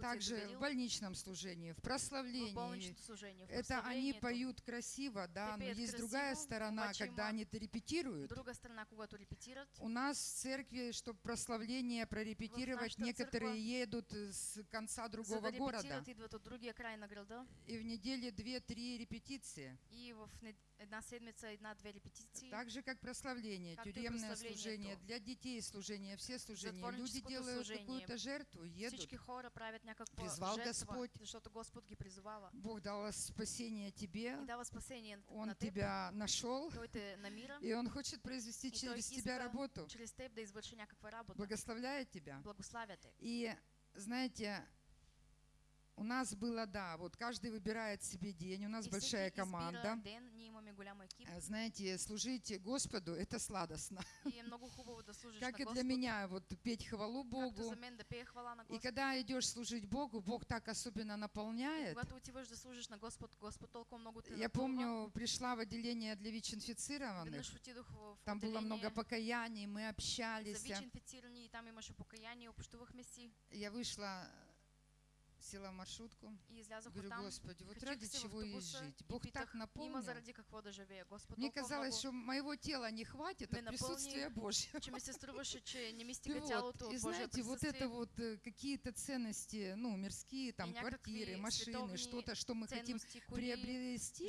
Также в больничном служении, в прославлении. служение, в Это они поют красиво, да, но есть другая сторона, когда они это репетируют. У нас в церкви, чтобы прославление прорепетировать, некоторые едут с конца другого да города. И в неделе две-три репетиции. и в една седмица една-две репетиции. Так же, как прославление, Как тюремное прославлението. служение, для детей служение, все служения. Люди делают какую-то жертву, едут. Хора правят Призвал жертва, Господь. защото Господ ги призовава. Бог дал спасение тебе, И дава спасение Он на теб, тебя нашел, Той те намира и Он хочет произвести через тебя работу. чрез теб да работа. Благословляет тебя. И знаете, у нас было, да, вот каждый выбирает себе день, у нас И большая команда. Э, Знаете, служить Господу – это сладостно. Как и для меня, вот петь хвалу Богу. И когда идешь служить Богу, Бог так особенно наполняет. Я помню, пришла в отделение для ВИЧ-инфицированных. Там было много покаяний, мы общались. Я вышла, села в маршрутку. и Говорю. Господи, вот ради чего ей жить? Бог так наполнил. заради Мне казалось, что моего тела не хватит ме от присутствия Божьего. вот, и знаете, вот это вот э, какие-то ценности, ну, мирские, там, квартиры, машины, что-то, что мы хотим приобрести,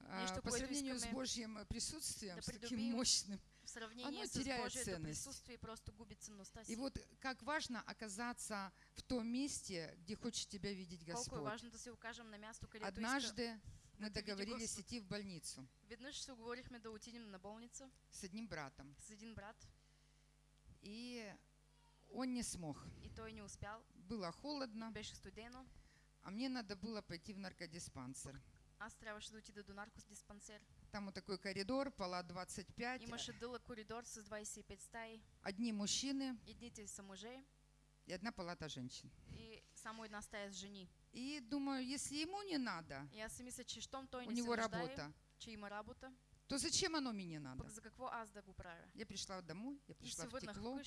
а, по сравнению с Божьим присутствием, да с таким мощным. В сравнение оно с теряет Божието ценность. присутствие, просто губи ценността си. И вот как важно оказаться в том месте, где хочет тебя видеть Господь. важно да се окажем на място, където иска. Однажды мы договорились идти в больницу Веднъж се оговорихме да отидем на болница с одним братом, с един брат и он не смог. и той не успял. Было холодно, Беше студено. а мне надо было пойти в наркодиспансер. Аз трябваше да отида до наркодиспансер. Там вот такой коридор, пола 25, Имаше дълъг коридор с 25 стаи. одни мужчины Едните са мъже и одна палата женщин. и само една стая с жени. И думаю, если ему не надо, И аз си мисля, че щом той у не него нуждае, работа, че има работа, то зачем оно мне надо? пък за какво аз да го правя? Я пришла домой, я пришла в тепло,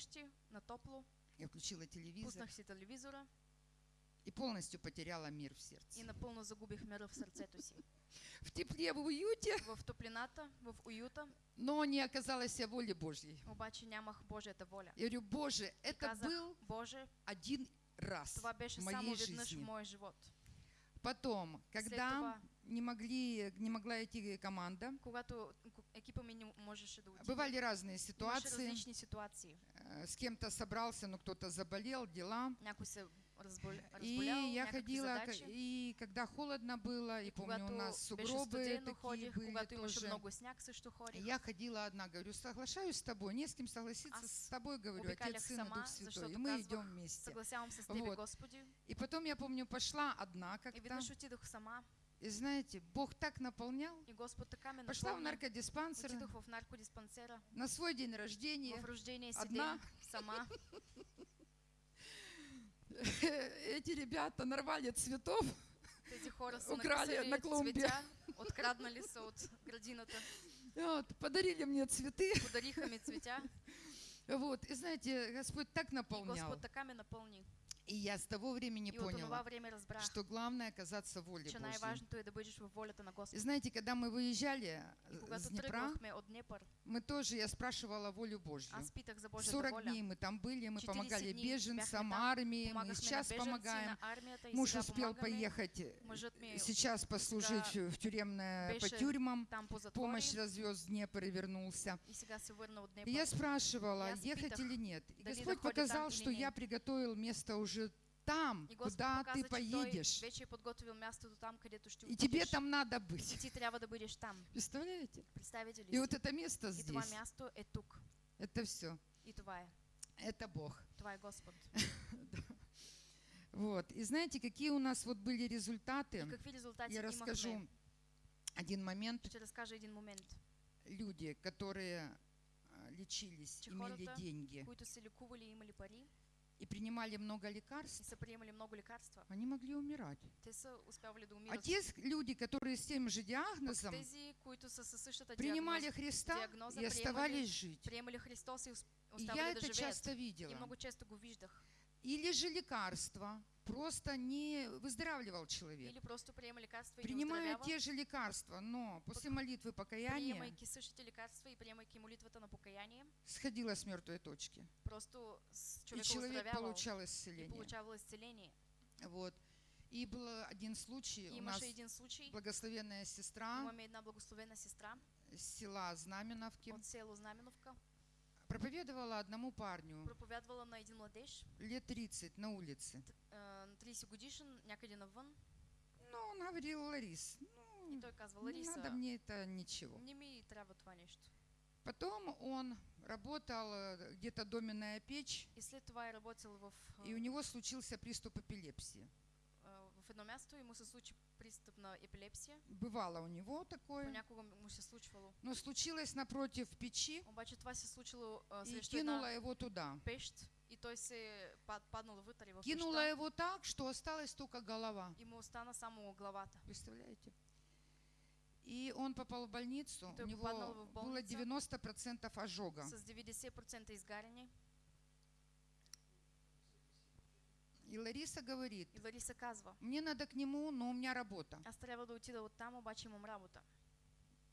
на топло, я включила телевизор пуснах си телевизора и полностью потеряла мир в сердце. и напълно загубих мира в сърцето си. В тепле, в уюте, В топлината, в уюта, но не оказалось воли Божьей. обаче нямах Божията воля. Я говорю, Боже, это казах, был Боже, один раз това беше в моей жизни. моя живот. Потом, когда това, не могли, не могла идти команда, когато ку- екипа ми не можеше да бывали разные ситуации. ситуации. Э, С кем-то собрался, но кто-то заболел, дела. Някой се разболя... И я ходила, и когда холодно было, и помню, у нас сугробы такие ходих, были тоже. много сняг. Я ходила одна, говорю, соглашаюсь с тобой, не с кем согласиться Аз с тобой, говорю, Отец, Сын и Дух Святой. И мы идем вместе. Вот. И потом, я помню, пошла одна как-то. И знаете, Бог так наполнял. и Господ така ме Пошла в наркодиспансер в наркодиспансера на свой день рождения. в рождение одна. сама. Эти ребята нарвали цветов. Тези хора са Украли на клумбе. цветя, откраднали са от градината, Вот, подарили мне цветы. подариха цветя Вот, и знаете, Господь так и наполнял. Господ така ме напълни. И я с того времени И поняла, време разбрах, что главное оказаться в воле Божьей. И знаете, когда мы выезжали И э, когато с Днепра, Днепър, мы тоже, я спрашивала волю Божью. аз питах за Божията 40 воля. дней мы там были, мы 40 помогали беженцам, армии, мы и сейчас помогаем. и Муж успел поехать ми сейчас послужить в тюремное, по тюрьмам, помощь развез Днепр и вернулся. и И я спрашивала, ехать или нет. И Господь показал, что я приготовил место уже там, И Господ куда ты той поедешь. подготвил мястото там, където ще И тебе там надо И быть. ти трябва да бъдеш там. Представляете? Представите И вот это место И здесь, място е тук. это все. И това е. Это Бог. Това е Господ. Вот. И знаете, какие у нас вот были И результаты? Я расскажу один момент. Един момент. Люди, которые а, лечились, Че имели деньги, и принимали много лекарств, много лекарства, они могли умирать. А те люди, которые с тем же диагнозом, принимали Христа и оставались жить. и я это часто видела. Или же лекарства просто не выздоравливал человек. Или просто приема лекарства и Принимая те же лекарства, но после молитвы покаяния приемайки същите лекарства и приемайки молитвата на покаяние, сходила с мертвой точки. просто с И человек получал и исцеление. получавал исцеление. Вот. И был один случай, И у нас един случай, благословенная сестра благословена сестра села Знаменовки от село Знаменовка, проповедовала одному парню проповядвала на един младеж, лет 30 на улице. на 30 годишен, някъде навън, Ну, он говорил, Ларис, и ну, той казва, не Лариса, надо мне это ничего. не ми трябва това нещо. Потом он работал э, где-то доменная печь, И след това е работил в, и у него случился приступ эпилепсии. В едно място и му се случи пристъп на епилепсия. Бывало у него такое, Понякога му се случвало. но случилось напротив печи Обаче това се случило а, и кинула его туда. пещ и той се пад, паднал вътре в Кинула пещта его так, что осталась только голова. и му остана само главата. Представляете? И он попал в больницу, Той у него было больницу. 90% ожога. С 90% изгаряне. И Лариса говорит, И Лариса казва, мне надо к нему, но у меня работа. аз трябва да отида оттам, обаче имам работа.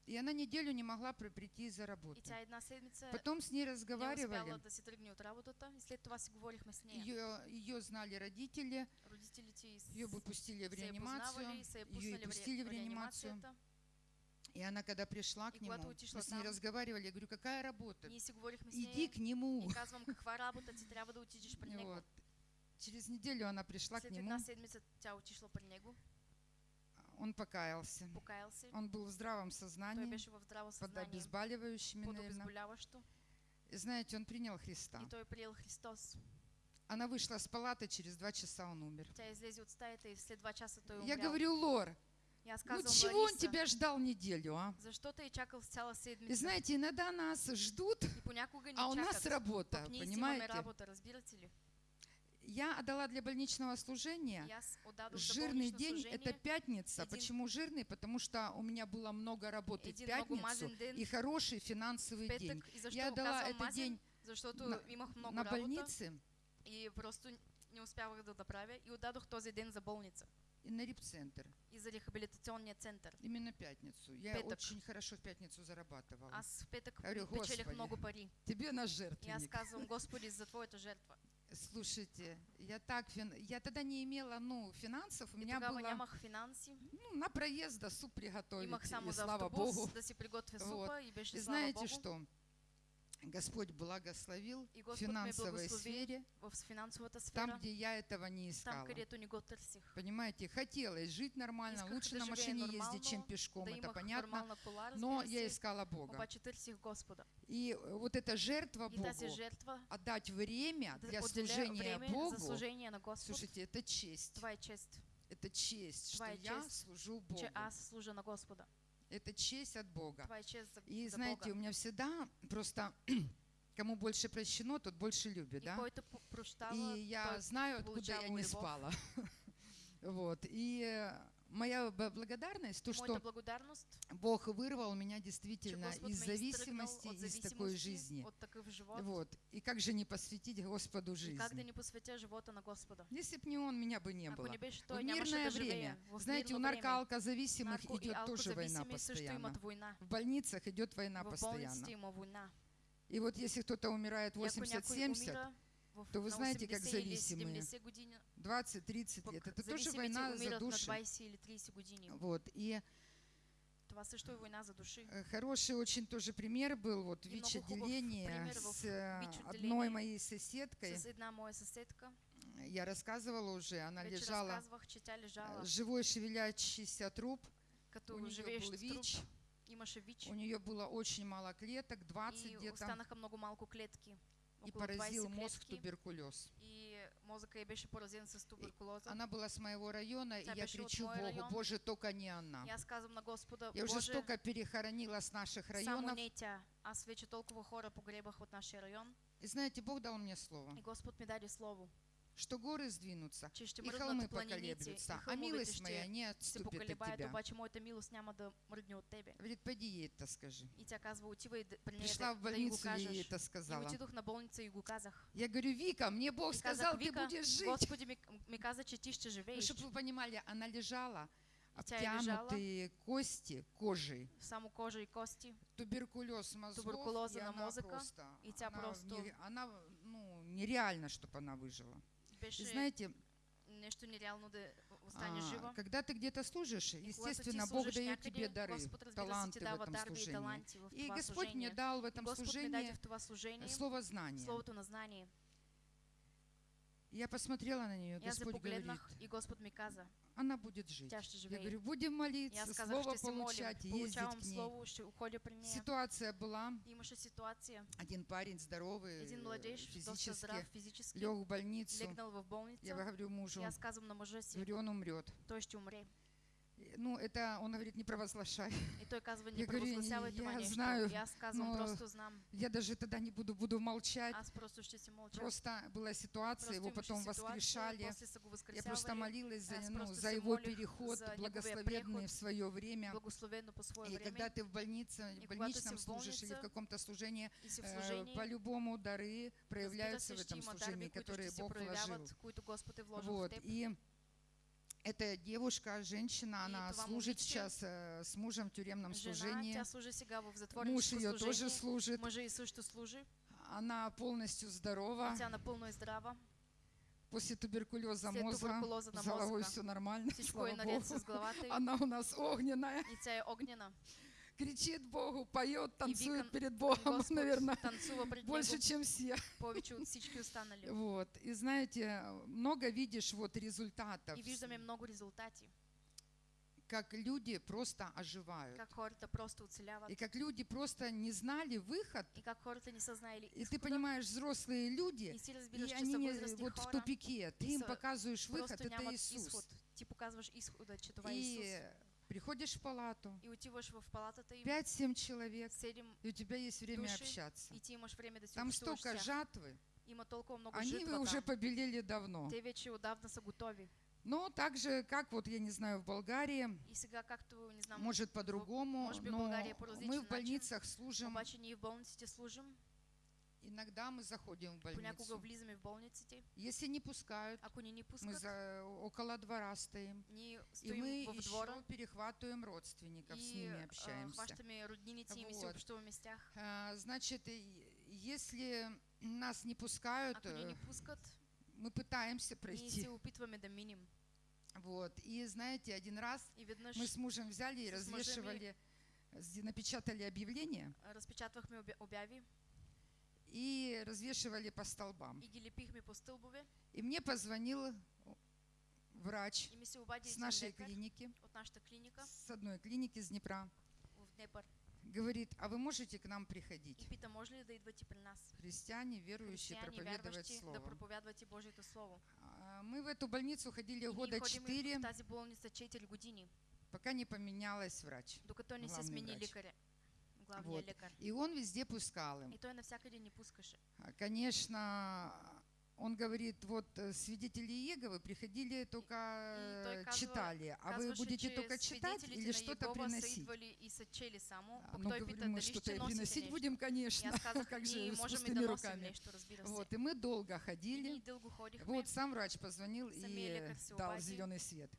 И она неделю не могла при- прийти из-за И работы. тя една седмица Потом с ней не разговаривали, да си тръгне от работата и след това си говорихме с нея. ее, ее знали родители, Родителите ее бы пустили в реанимацию, ее и пуснали в, пустили реанимацию. И она, когда пришла к нему, мы с ней разговаривали, я говорю, какая работа? Иди к нему. и казвам каква работа ти трябва да отидеш при него. Вот. Через неделю она пришла к След нему, тя отишла при него, он покаялся. покаял се. Он был в здравом сознании, в здраво под обезболивающими, под наверное. И знаете, он принял Христа. И той приел Христос. Она вышла с палаты, через два часа он умер. Тя излезе от стаята и след два часа той Я говорю, Лор, И аз ну чего он Лариса, тебя ждал неделю, а? защо те е чакал И знаете, иногда нас ждут, а у нас работа, понимаете? работа, разбирате ли? Я отдала для больничного служения аз жирный день, это пятница. Почему жирный? Потому что у меня было много работы в пятницу и хороший финансовый день. петък. Я го дала казвам этот день на- на больнице и просто не успявах да направя. И отдадох този ден за болница и на репцентр. и за рехабилитационния център. Именно пятницу. Я Пяток. очень хорошо в пятницу зарабатывала. Аз в петък Говорю, печелих много пари. Тебе на И аз жертвенник. казвам, Господи, за Твоята жертва. Слушайте, я так фин... я тогда не имела, ну, финансов, у И меня было нямах финанси. ну, на проезд да суп приготовить, и за слава автобус Богу. да си приготвя Вот. супа и беше И слава знаете Богу. что? Господь благословил И в Господь финансовой сфере, финансовата там, сфера, где я этого не там, искала. търсих. Понимаете, хотелось жить нормально, Исках лучше на машине ездить, чем пешком, да это понятно. Но я искала Бога. И э, вот эта жертва И Богу, жертва отдать время для служения време Богу, служение на Господ, слушайте, это честь. това е чест, Это честь, что Твоя я служу Богу. че аз служа на Господа. Это честь от Бога. Това е чест за, И знаете, Бога. у меня всегда просто кому больше прощено, тот больше любит, да? И я знаю, откуда я не любовь. спала. Вот. И э, моя благодарность, то, что Бог вырвал меня действительно из зависимости, из такой жизни. Вот. И как же не посвятить Господу жизнь? Если бы не Он, меня бы не было. В нямаше мирное время, знаете, у наркоалкозависимых нарко- и идет тоже война постоянно. В больницах идет война постоянно. И вот если кто-то умирает И ако някой 80-70, умира в, то вы на знаете, как 80 или зависимые. 70 години, 20-30 пък лет, это тоже война за души. 20 или 30 години. Вот. И Това също е война за души. э, хороший очень тоже пример был, вот И много ВИЧ-отделение пример в с э, одной моей соседкой. С моя. Я рассказывала уже, она Вече лежала, э, живой шевелящийся труп, като у нее был труп. ВИЧ, Имаше ВИЧ. у нее было очень мало клеток, 20 И где-то, много малко клетки. И Около 20 поразил мозг клетки. туберкулез. И мозъка й беше поразен с туберкулоза. Она была с моего района, и я кричу Богу, район. Боже, только не она. И аз казвам на Господа, Я уже столько перехоронила с наших районов, не тя. Аз вече толкова хора погребах от нашия район. И знаете, Бог дал мне слово, И Господ ми даде слово, что горы сдвинутся, и холмы поколеблются, а милость моя не отступит от тебя. Говорит, пойди ей это скажи. И Пришла в больницу и ей это сказала. Я говорю, Вика, мне Бог сказал, ты будешь жить. Господи ми каза, че ти ще живееш. Чтобы вы понимали, она лежала, лежала. обтянутые кости кожей, Само кожа и кости. туберкулез мозгов, Туберкулеза на мозъка, просто, и она, просто- она, ну, нереально, чтобы она выжила. Знаете, нещо нереално да остане а, жива. когда ты где-то служишь, естественно, Бог дает тебе дары, Господ, разбира се, таланты в этом служении. И Господь мне дал в этом служении слово знания. словото на знание. Я посмотрела на нее, я Господь говорит, погледнах и Господ ми каза, она будет жить. тя ще Я живее. говорю, будем молиться, аз казах, слово се молим, получать, ездить получавам к ней. слово, уходя при нея. Ситуация была, Имаше ситуация. один парень здоровый, Един младеж, доста физически, здрав физически, лег в больницу. легнал в Я говорю мужу, И аз казвам на мъжа си, говорю, он умрет. той ще умре. Ну, это, он говорит, не провозглашай. И той казва, не Я говорю, я знаю, казвам, но просто знам. Я даже тогда не буду, буду молчать. Аз просто ще си мълча. Просто была ситуация, Просто его потом воскрешали. Я просто молилась за, ну, за его переход, благословенный в свое время. По свое И когда ты в больнице, в больничном служишь или в каком-то служении, э, служении. по-любому дары проявляются в этом служении, которые Бог вложил. Вот. И эта девушка, женщина, она служит сейчас э, с мужем в тюремном служении. Муж ее тоже служит. Она полностью здорова. Тя напълно е здрава. После туберкулеза След мозга туберкулоза на с головой мозга. все нормально, слава Богу. Она у нас огненная, И огнена. Кричит Богу, поет, танцует викам, перед Богом, наверное, больше, чем все. Вот. И знаете, много видишь вот результатов, И виждаме много резултати. как люди просто оживают. Как просто оцеляват. И как люди просто не знали выход. И как хората не са знаели И ты понимаешь, взрослые люди, И и они не- вот в хора. тупике. Ты им показываешь выход, это Иисус. изход. Ти показваш изхода, че това И Исус. Приходишь в палату, И в палатата им, 5-7 человек, и у тебя есть время Души. общаться. и време да си Там столько жатвы, они житва уже побелели давно. Но так же, как вот, я не знаю, в Болгарии, может по-другому, но мы в больницах служим, обаче ние в болниците служим, иногда мы заходим в больницу. влизаме в болниците. Если не пускают, Ако ни ни мы пускат, за, около двора стоим. ние И мы в еще двора перехватываем родственников, с и ними а, общаемся. хващаме роднините им и си Вот. общуваме с тях. А, Значит, если нас не пускают, Ако ни э, пускат, мы пытаемся ние пройти. се опитваме да минем. Вот. И знаете, один раз И мы с мужем взяли и с развешивали, с- напечатали объявления а, разпечатвахме обя- обяви и развешивали по столбам. и лепихме по стълбове. И мне позвонил врач И с нашей клиники, от нашата клиника с одной клиники из Днепра. в Говорит, а вы можете к нам и приходить? пита, може ли да идвате при нас? Христиане, верующие, проповедовать вярващи, да Слово. проповядвате Божието Слово. А, Мы в эту больницу ходили И года четыре, в тази болница 4 години, пока не поменялась врач. докато не се смени лекаря, главния Вот. лекар. И он везде пускал им. И той навсякъде ни пускаше. А, Конечно, он говорит, вот э, свидетели Иеговы приходили только И той э, читали, а вы будете только читать или что-то приносить? А, той говорим, мы что-то приносить будем, конечно, как же, с пустыми руками. Вот, и мы долго ходили. Вот сам врач позвонил и дал зеленый свет.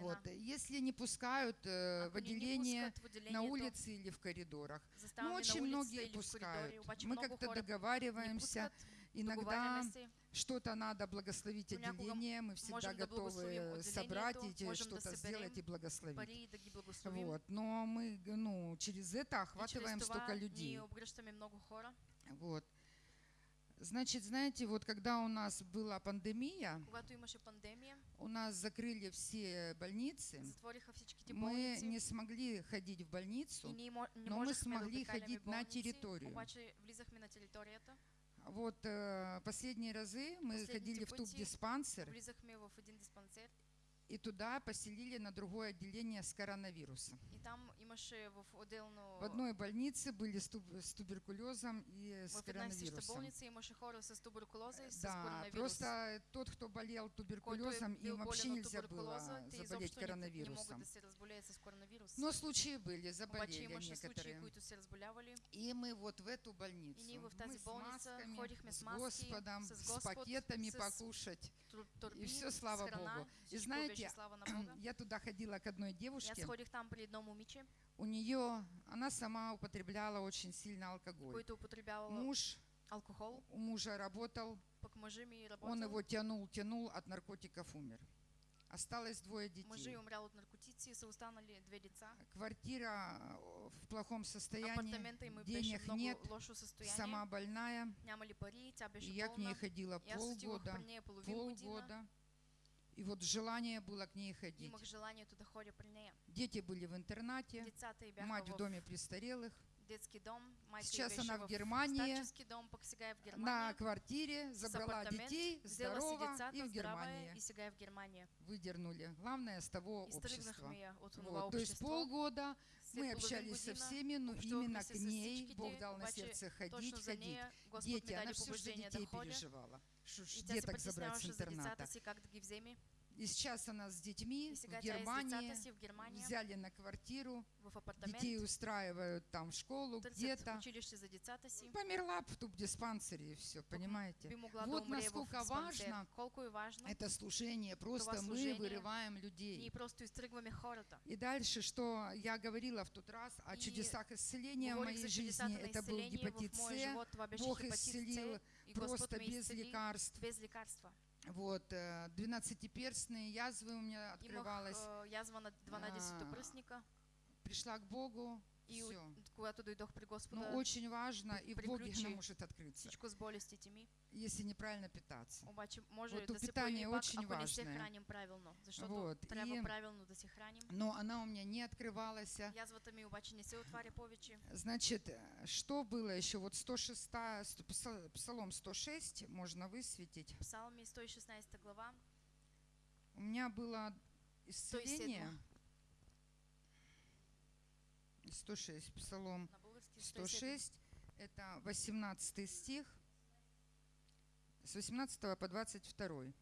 Вот, если не пускают э, в не ни отделение в на улице или в коридорах, ну, очень многие в пускают. Мы как-то договариваемся, иногда что-то надо благословить отделение, мы всегда готовы собрать и что-то сделать и благословить. Вот. Но мы ну, через это охватываем столько людей. Вот. Значит, знаете, вот когда у нас была пандемия, пандемия, у нас закрыли все больницы, мы не смогли ходить в больницу. не но мы смогли ходить на территорию. обаче на територията, Вот э, последние разы мы Последните ходили в в един диспансер И туда поселили на другое отделение с коронавирусом. И там имаше в отделно... В одной больнице были с, туб- с туберкулезом и с в съща коронавирусом. болница имаше хора с туберкулоза и с Да, коронавирус. просто тот, кто болел туберкулезом, е бил им вообще нельзя было заболеть коронавирусом. да се разболеят с коронавирус. Но случаи были, Обаче заболели случаи, некоторые. разболявали. И мы вот в эту больницу, И ние в мы с масками, ходихме с с маски, Господом, с с пакетами с покушать. Тур- турби, И все, слава с храна, Богу. И знаете, беше слава на Бога. Я туда ходила к одной девушке, ходих там при едно момиче, у нее, она сама употребляла очень сильно алкоголь. който употребявала Муж, алкохол, у мужа работал, он его тянул, тянул, от наркотиков умер. Осталось двое детей. е умрял от наркотици и са останали две деца. Квартира э, в плохом состоянии, денег нет, сама больная. Пари, я к ней ходила полгода, полгода. И вот желание было к ней ходить. Дети были в интернате, мать в доме престарелых, детски дом, й Сейчас она в Германии, дом, в на Германия. квартире, забрала детей, децата, и в Германии и в Германия. выдернули. Главное с того общества. Вот, то есть полгода мы общались со всеми, но именно к ней Бог дал на сердце ходить, за ходить. Дети, она все, побуждение детей переживала. Что ж И тя се деток И сейчас она с детьми в Германии, взяли на квартиру, детей устраивают там в школу, где-то. Померла в тубдиспансере и все, понимаете? Вот насколько важно. Это служение, просто мы вырываем людей. И дальше, что я говорила в тот раз о чудесах исцеления в моей жизни, это был гепатит С, Бог исцелил просто без лекарств. Вот, э, двенадцатиперстные язвы у меня Имах открывалась. язва на 12-то А, пръсника. Пришла к Богу, И все. когато дойдох при Господа, Но очень важно, и в Боге она может открыться, с болестите ми. если неправильно питаться. Обаче може Вот да питание пак, очень се важное. храним правилно. Защото Вот, и- правилно да се храним. Но она у меня не открывалась. Язвата ми обаче не се отваря повече. Значит, э, что было еще? Вот 106, ст- пса- Псалом 106 можно высветить. Псалми 116 глава. У меня было исцеление. 106, Псалом На български 106, это 18 стих, с 18 по 22.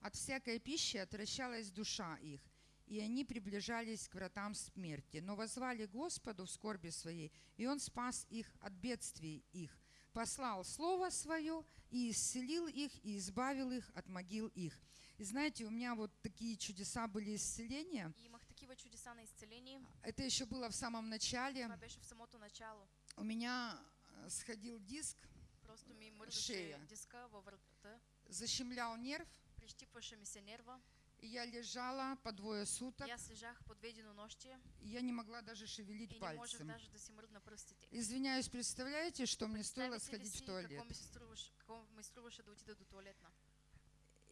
От всякой пищи отвращалась душа их, и они приближались к вратам смерти, но возвали Господу в скорби своей, и Он спас их от бедствий их, послал Слово Свое и исцелил их, и избавил их от могил их. И знаете, у меня вот такие чудеса были исцеления. И такива чудеса на изцеление. Это еще было в самом начале. Това беше в самото начало. У меня э, сходил диск, Просто ми Шея. диска във врата. защемлял нерв, Прищипваше ми се нерва. и я лежала по двое суток, аз лежах по две денонощия и я не могла даже шевелить и пальцем. даже да си мръдна пръстите. Извиняюсь, представляете, что мне стоило сходить в туалет? Какво ми, струваше, какво ми струваше да отида до туалетна?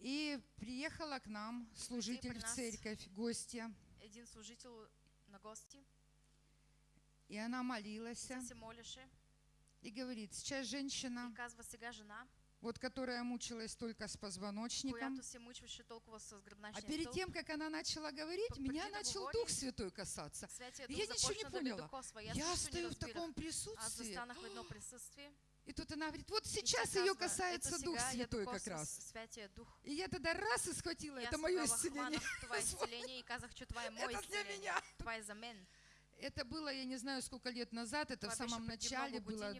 И приехала к нам служитель в церковь, гостья, Един служител на гости. И она молилась, и говорит, сейчас женщина, и казва сега жена, вот которая мучилась только с позвоночником, а перед тем, как она начала говорить, меня начал Дух Святой касаться. Я ничего не поняла. Я стою в таком Аз присутствии. И тут она говорит, вот сейчас ее касается «Ето Дух Святой как раз. И я тогда раз и схватила, это мое исцеление. Это для меня. Это было, я не знаю, сколько лет назад, это в самом начале было,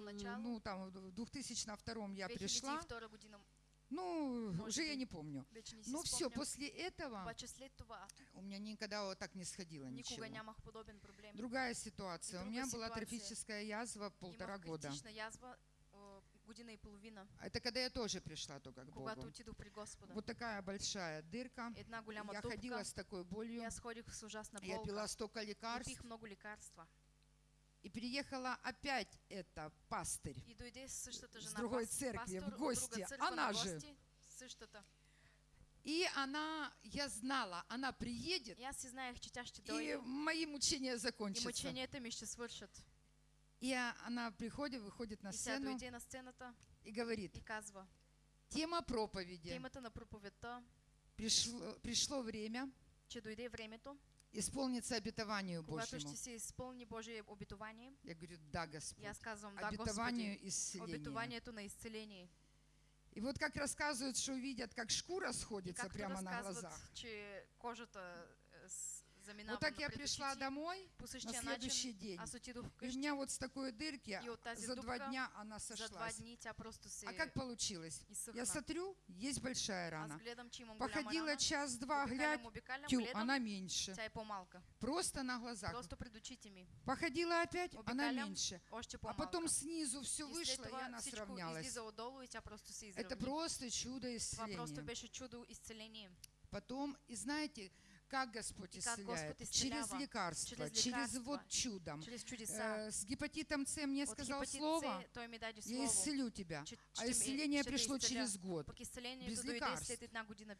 начало. ну там в 2002 я пришла, 2002 година ну Может уже я не помню. Но все, спомням. после этого това у меня никогда вот так не сходило ничего. Другая ситуация. И У меня была трофическая язва полтора года. язва половина, Это когда я тоже пришла только к Богу. Вот такая большая дырка. Я ходила с такой болью. с Я пила столько лекарств. И приехала опять эта пастырь. И дойде С другой церкви, в гости. Она на же. И она, я знала, она приедет, И тя ще и мои мучения И закончатся. мъченията ми ще свършат. И она приходит, выходит на И сцену на сцената и говорит, и казва, тема проповеди, темата на проповедта пришло, пришло время че дойде времето, исполниться обетованию когато Божьему. ще се изпълни Божие обетование. Я говорю, да, И Господь. аз казвам, да, Обетованию Господи, исцеления. обетованието на изцеление. И вот как рассказывают, что увидят, как шкура И сходится както прямо на разказват, глазах. че кожата Вот так я пришла домой на следующий день. отидох И у меня вот с такой дырки за два дня она сошлась. А как получилось? Я смотрю, есть большая Аз рана. Походила час-два, глядь, тю, она меньше. Просто на глазах. Походила опять, она меньше. А потом снизу все вышло, и она сравнялась. Это просто чудо исцеления. Потом, и знаете, как Господь И как исцеляет? Господь Через исцелява. лекарства, Через через лекарства. вот чудом. Чрез чудеса. Э, С гепатитом С мне От сказал слово, С я слово. исцелю тебя. че- А исцеление пришло через год. Без лекарств.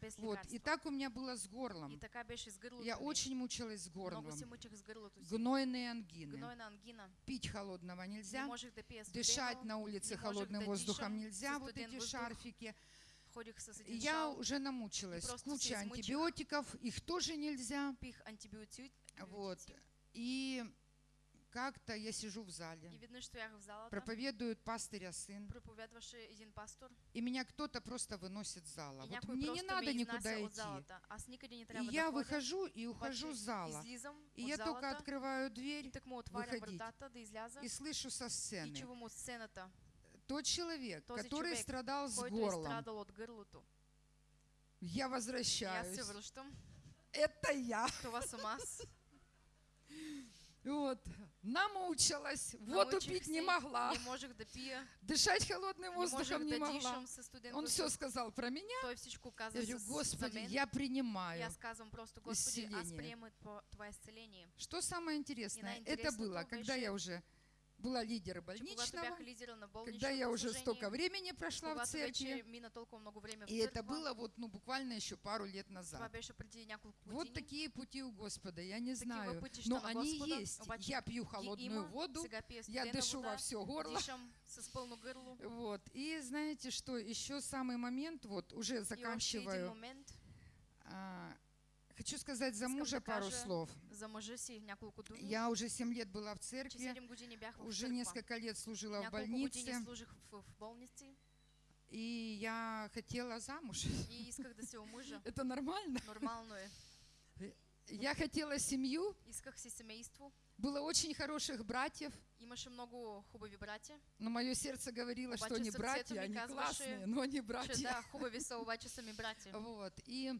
без Вот. И так у меня было с горлом. Я очень мучилась с горлом. Гнойные ангины. Гнойна ангина. Пить холодного Не нельзя. Дышать на улице холодным воздухом нельзя. Вот эти шарфики. Я уже намучилась. Куча антибиотиков, их тоже нельзя. Антибиотици. Вот. И как-то я сижу в И зале. веднъж стоях в залата. Проповедует пастыря сын. Един пастор. И меня кто-то просто выносит с зала. И Вот мне не надо никуда идти. И я выхожу и ухожу с зала. И я только открываю дверь выходить. и слышу со сцены. Тот человек, Този который човек, страдал с горлом. гърлото. Я возвращаюсь. се връщам. Это я. Това съм аз. Вот. Намучилась. Воду Научих пить не могла. Не можех да пия. Дышать холодным Не воздухом не да могла. Он все сказал про меня. Той всичко каза Я говорю, Господи, мен. я принимаю. аз казвам просто, Господи, исцеление. това изцеление. Что самое интересное, это было, когда я уже была больничного, лидера на когда я уже столько времени прошла в церкви, и это было вот, ну, буквально еще пару лет назад. Вот такие пути у Господа, я не знаю, но они есть. Я пью холодную воду, я дышу во все горло. Вот. И знаете что, еще самый момент, вот уже заканчиваю. Хочу сказать за мужа пару слов. Я уже 7 лет была в церкви, 7 години бях в уже несколько лет служила в больнице, и я хотела замуж. Это нормально? Нормално е. Я хотела семью, было очень хороших братьев, много братя. но мое сердце говорило, что они братья, они классные, но они братья. да, ми братя. Вот. И,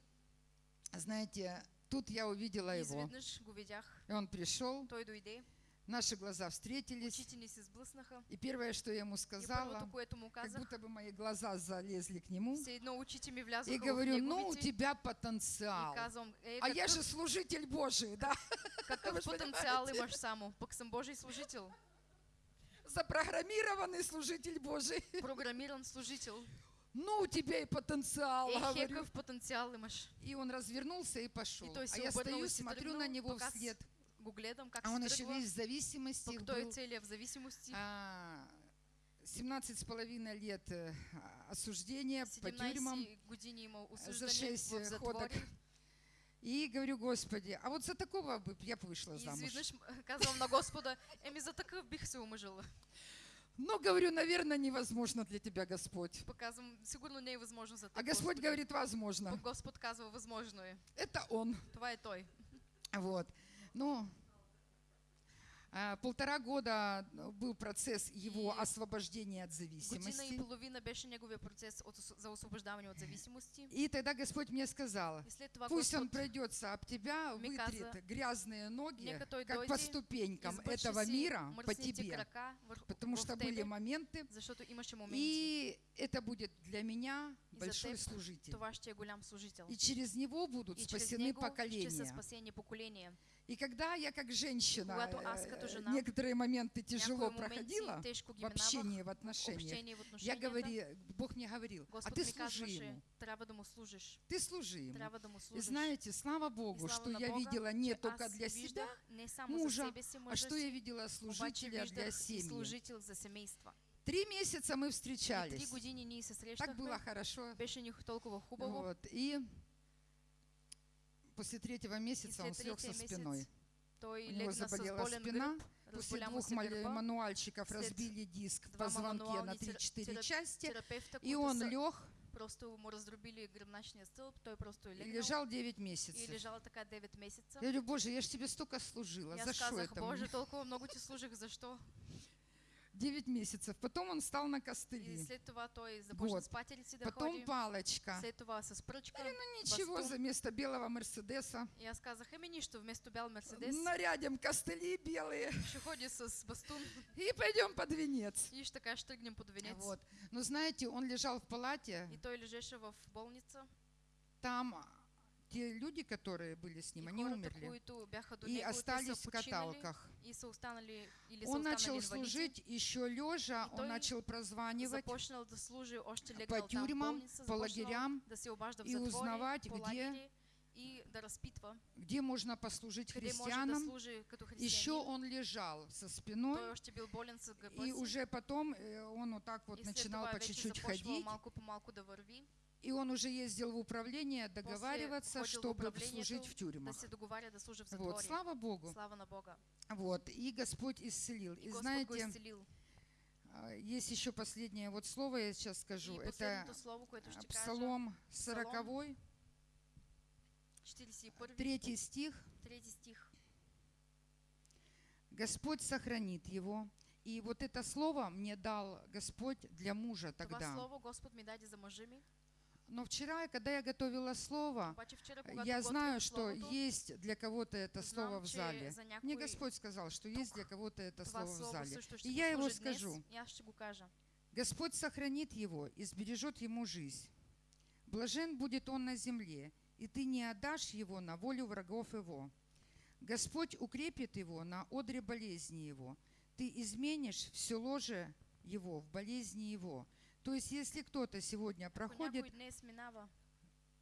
знаете, тут я увидела его. И он пришел, наши глаза встретились, и первое, что я ему сказала, как будто бы мои глаза залезли к нему, и говорю, ну, у тебя потенциал. А я же служитель Божий, да, ж потенциал имаш само? Пък съм Божий служител. запрограммированный служитель Божий. Програмиран служител. Ну, у тебя и потенциал, Е, говорю. какъв потенциал имаш? И он развернулся и пошел. И А я стою, и смотрю на тръгнал, него вслед. Гледам как А он еще весь в зависимости Пък той был. целият в зависимости. А, 17 с половиной лет э, осуждения по тюрьмам 17 години имал за осуждане 6 в ходок. И говорю, Господи, а вот за такого я бы вышла И замуж. изведнъж казвам на Господа, еми за такъв бих се омъжила. Ну, говорю, наверное, невозможно для тебя, Господь. Пък казвам, сигурно не е възможно за. А Господь Господи. говорит, возможно. Пък Господ казва, възможно е. Это Он. Това е Той. Вот. Ну, полтора года был процесс его освобождения от Година и зависимости. половина беше неговия процес от, за освобождаване от зависимости. И тогда Господь мне сказал, пусть Он пройдется об тебя, вытрет грязные ноги, как по ступенькам этого мира по тебе. Потому что были моменты, и это будет для меня большой служитель. И через него будут И спасены поколения. И когда я как женщина э, некоторые моменты тяжело проходила в общении, в отношениях, я говори, Бог мне говорил, а ты служи ему, ты служи ему. И знаете, слава Богу, что я видела не только для себя, мужа, а что я видела служителя для семьи. За. Три месяца мы И встречались. Так было хорошо. Вот. И После третьего И месяца он след слег со третия спиной. У него заболела спина. После двух мануальщиков след разбили диск в позвонке на мануални тера- 3-4 тера- части. И он лег просто му раздробили гръбначния стълб, той просто и лежал 9 и месяцев. лежал така 9 месеца. Я говорю, Боже, я же тебе столько служила. И За что это Боже, мне? толкова много ти служих, защо? 9 месяцев. Потом он встал на И костыли. след това той започна Вот. с патерици да Потом ходи, палочка. след това с пръчка. Ну ничего, бастун. за место белого Мерседеса. И аз казах, еми нищо, вместо бял Мерседес Нарядим костыли белые ще ходи с бастун и пойдем под венец. и ще така ще тръгнем под венец. Вот. Но знаете, он лежал в палате, И той лежеше в болница. там те люди, которые были с ним, они умерли и остались в каталках. Он начал служить еще лежа, он начал прозванивать по тюрьмам, по лагерям и узнавать, где- и да разпитва, где можно послужить христианам. Еще он лежал со спиной, и уже потом э, он вот так вот начинал по чуть-чуть ходить. И он уже ездил в управление договариваться, в чтобы управлението служить в тюрьмах. в Вот, слава Богу. Слава на Бога. Вот, и Господь исцелил. И И знаете, изцелил. а, есть еще последнее вот слово, я сейчас скажу. И Это слово, а, Псалом 40, 41, третий стих. трети стих. Господь сохранит его. И вот это слово мне дал Господь для мужа Това тогда. слово Господ ми даде за мъжа ми. Но вчера, когда я готовила слово, я знаю, что есть для кого-то это слово в зале. за Мне Господь сказал, что есть для кого-то это слово в зале. И я его скажу. Господь сохранит его и сбережет ему жизнь. Блажен будет он на земле, и ты не отдашь его на волю врагов его. Господь укрепит его на одре болезни его. Ты изменишь все ложе его в болезни его. То есть, если кто-то сегодня проходит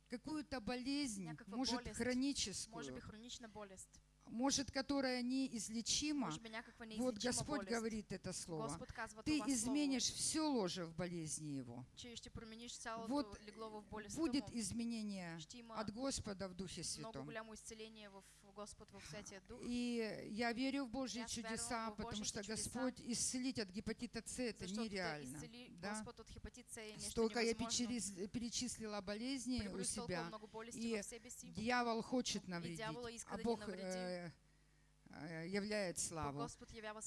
какую-то болезнь, может хроническую, может, которая неизлечима, вот Господь говорит это слово. Ты изменишь все ложе в болезни его. Вот Будет изменение от Господа в Духе Святом. И я верю в Божьи чудеса, потому что. Господь исцелить от гепатита С это нереально. Да? Столько я перечислила болезней у себя. И. Дьявол хочет навредить, а Бог э, э, являет славу.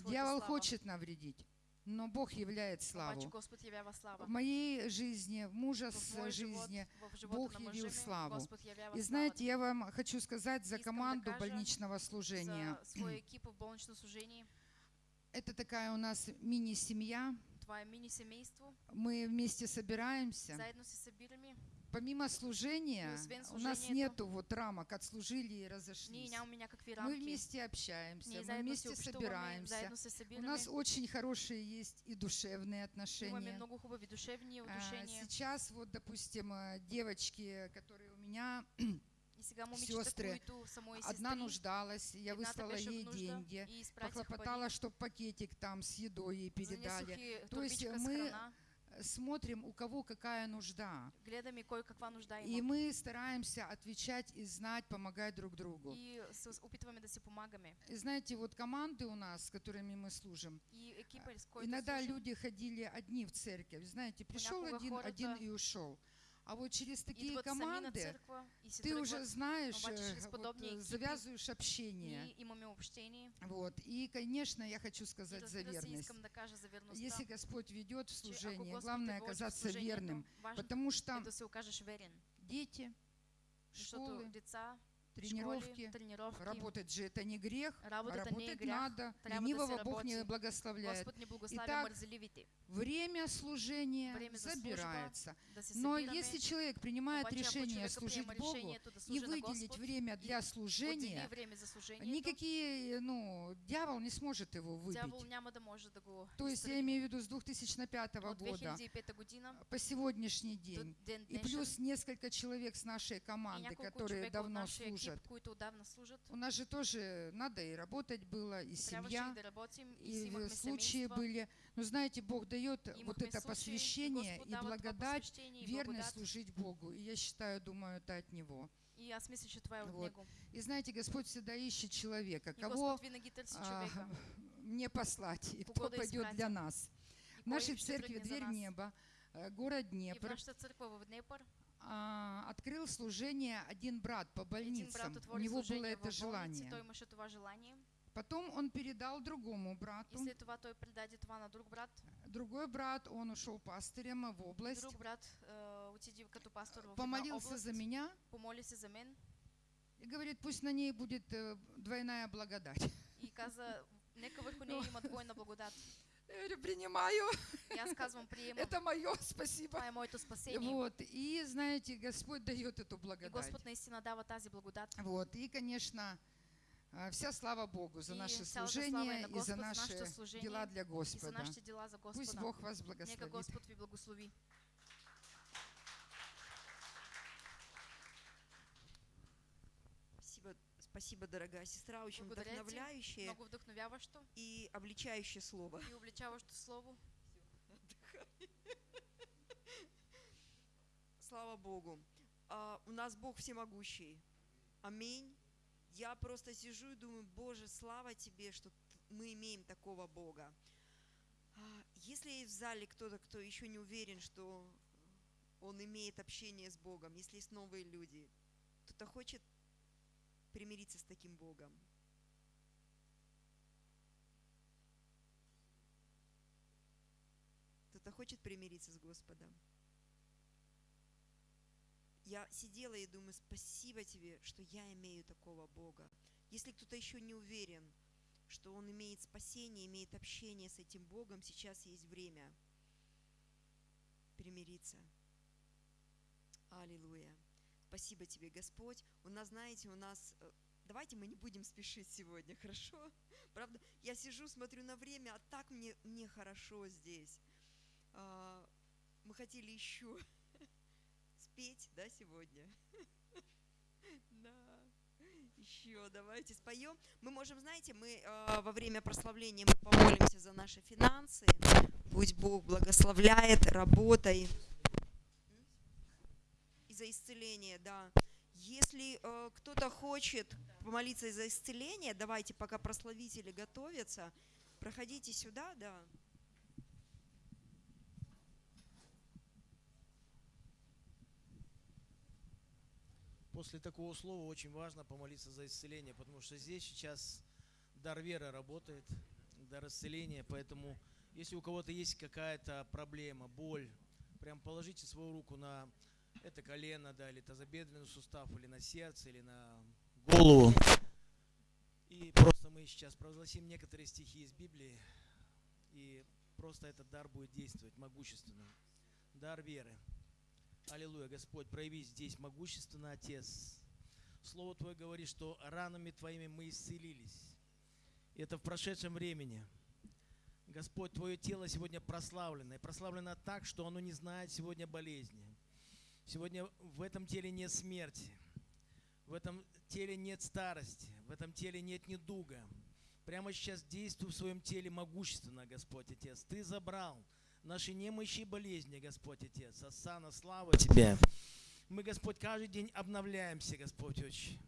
Дьявол хочет навредить, но Бог являет славу. В моей жизни, в мужа с жизни. Бог явил славу. И знаете, я вам хочу сказать за команду больничного служения. Это такая у нас мини-семья. Мы вместе собираемся. Помимо служения, освен у нас нету вот рамок, отслужили и разошлись. Мы вместе общаемся, мы вместе собираемся. У нас очень хорошие есть и душевные отношения. А. Сейчас вот, допустим, э, девочки, которые у меня, сестры, одна нуждалась, я выслала ей деньги, похлопотала, чтобы пакетик там с едой ей передали. То есть мы. Смотрим, у кого какая нужда. Гледаме кой каква нужда И мы стараемся отвечать и знать, помогать друг другу. И се опитваме да си помагаме. И знаете, вот команды у нас, с которыми мы служим, И с който иногда служим, люди ходили одни в церковь. Знаете, пришел Понякога один, хората один и ушел. А вот через такие на команды църква и си ты уже знаешь, э, вот, э, завязываешь общение. Вот. И, конечно, я хочу И сказать за верность. Если Господь ведет в служение, главное оказаться верным. Потому что дети, школы, деца, тренировки, школи, тренировки, работать же это не грех, не е работать грях, надо. трябва да се Ленивого Бог не благословляет. Итак. Время служения Время забирается. Но если человек принимает решение служить Богу и выделить время для служения, никакие, ну, дьявол не сможет его выбить. То есть я имею в виду с 2005 От года 2005 година по сегодняшний день. ден И плюс несколько человек с нашей команды, которые давно служат. Служат. У нас же тоже надо и работать было, и семья, и имахме случаи были. Но знаете, Бог дает вот это посвящение и благодать верно служить Богу. И я считаю, думаю, это от Него. И аз мисля, че това е от Вот. него. И знаете, Господь всегда ищет человека, кого а, мне послать, и кто пойдет для нас. В нашей церкви «Дверь небо», э, город Днепр, а, открыл служение один брат по больницам. брат У него было это желание. желание. Потом он передал другому брату. след това той предаде това на друг брат. Другой брат, он ушел пастырем в область, Друг брат е, отиде като пастор в една помолился за меня помоли се за мен и говорит, пусть на ней будет э, двойная благодать. и каза, нека върху нея има двойна благодат. Я говорю, принимаю, И аз казвам, приемам. это мое, спасибо. Това е моето спасение. Вот, и знаете, Господь дает эту И благодать. Господ наистина дава тази благодат. Вот, и, конечно, а, вся слава Богу за И наше служение и за наши дела для И Господа. Пусть. Бог вас благословит. Господ ви благослови. Спасибо, дорогая сестра, очень Благодаря ти. вдохновляющее Много вдъхновяващо и обличающее слово. и обличаващо слово. Слава Богу. А, у нас Бог всемогущий. Аминь. Я просто сижу и думаю, Боже, слава Тебе, что мы имеем такого Бога. А, Если есть в зале кто-то, кто еще не уверен, что он имеет общение с Богом, если есть новые люди, кто-то хочет примириться с таким Богом. Кто-то хочет примириться с Господом. Я сидела и думаю, спасибо тебе, что я имею такого Бога. Если кто-то еще не уверен, что он имеет спасение, имеет общение с этим Богом, сейчас есть время примириться. Аллилуйя. Спасибо тебе, Господь. У нас, знаете, у нас... э, Давайте мы не будем спешить сегодня, хорошо? Правда, я сижу, смотрю на время, а так мне, мне хорошо здесь. А, Мы хотели еще спеть, да, сегодня? Да. Еще давайте споем. Мы можем, знаете, мы э, во время прославления мы помолимся за наши финансы. Пусть Бог благословляет работой. За исцеление, да. Если э, кто-то хочет помолиться за исцеление, давайте, пока прославители готовятся, проходите сюда, да. После такого слова очень важно помолиться за исцеление, потому что здесь сейчас дар веры работает, дар исцеления, поэтому если у кого-то есть какая-то проблема, боль, прям положите свою руку на это колено, да, или тазобедренный сустав, или на сердце, или на голову. И просто мы сейчас провозгласим некоторые стихи из Библии, и просто этот дар будет действовать могущественно. Дар веры. Аллилуйя, Господь, прояви здесь могущественно, Отец. Слово Твое говорит, что ранами Твоими мы исцелились. И это в прошедшем времени. Господь, Твое тело сегодня прославлено. И прославлено так, что оно не знает сегодня болезни. Сегодня в этом теле нет смерти. В этом теле нет старости. В этом теле нет недуга. Прямо сейчас действуй в своем теле могущественно, Господь Отец. Ты забрал наши немощи и болезни, Господь Отец. Асана, слава Тебе. Мы, Господь, каждый день обновляемся, Господь Отче.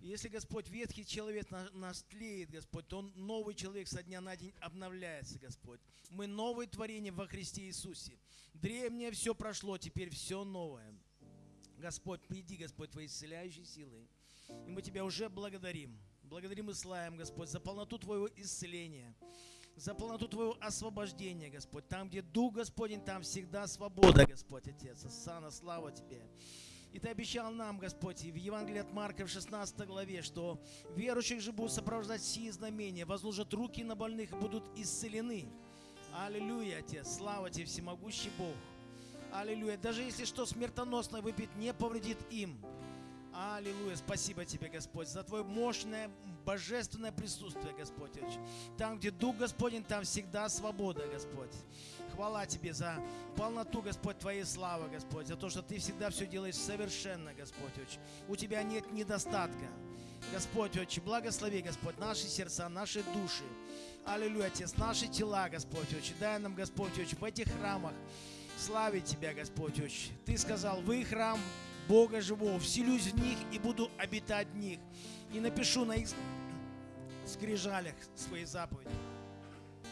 Если, Господь, ветхий человек на- наш тлеет, Господь, то он, новый человек со дня на день обновляется, Господь. Мы новое творение во Христе Иисусе. Древнее все прошло, теперь все новое. Господь, приди, Господь, Твоей исцеляющей силой. И мы Тебя уже благодарим. Благодарим и славим, Господь, за полноту Твоего исцеления, за полноту Твоего освобождения, Господь. Там, где Дух Господень, там всегда свобода, Господь, Отец. Сана, слава Тебе. И Ты обещал нам, Господь, и в Евангелии от Марка в 16 главе, что верующих же будут сопровождать сии знамения, возложат руки на больных и будут исцелены. Аллилуйя, Отец, слава Тебе, всемогущий Бог. Аллилуйя. Даже если что смертоносно выпить, не повредит им. Аллилуйя. Спасибо Тебе, Господь, за Твое мощное, божественное присутствие, Господь. Там, где Дух Господень, там всегда свобода, Господь. Хвала Тебе за полноту, Господь, Твоей славы, Господь, за то, что Ты всегда все делаешь совершенно, Господь. У Тебя нет недостатка. Господь, Отче, благослови, Господь, наши сердца, наши души. Аллилуйя, Отец, наши тела, Господь, Отче. Дай нам, Господь, Отче, в этих храмах славить Тебя, Господь, Отче. Ты сказал, вы храм Бога живого, вселюсь в них и буду обитать в них, и напишу на их скрижалях свои заповеди,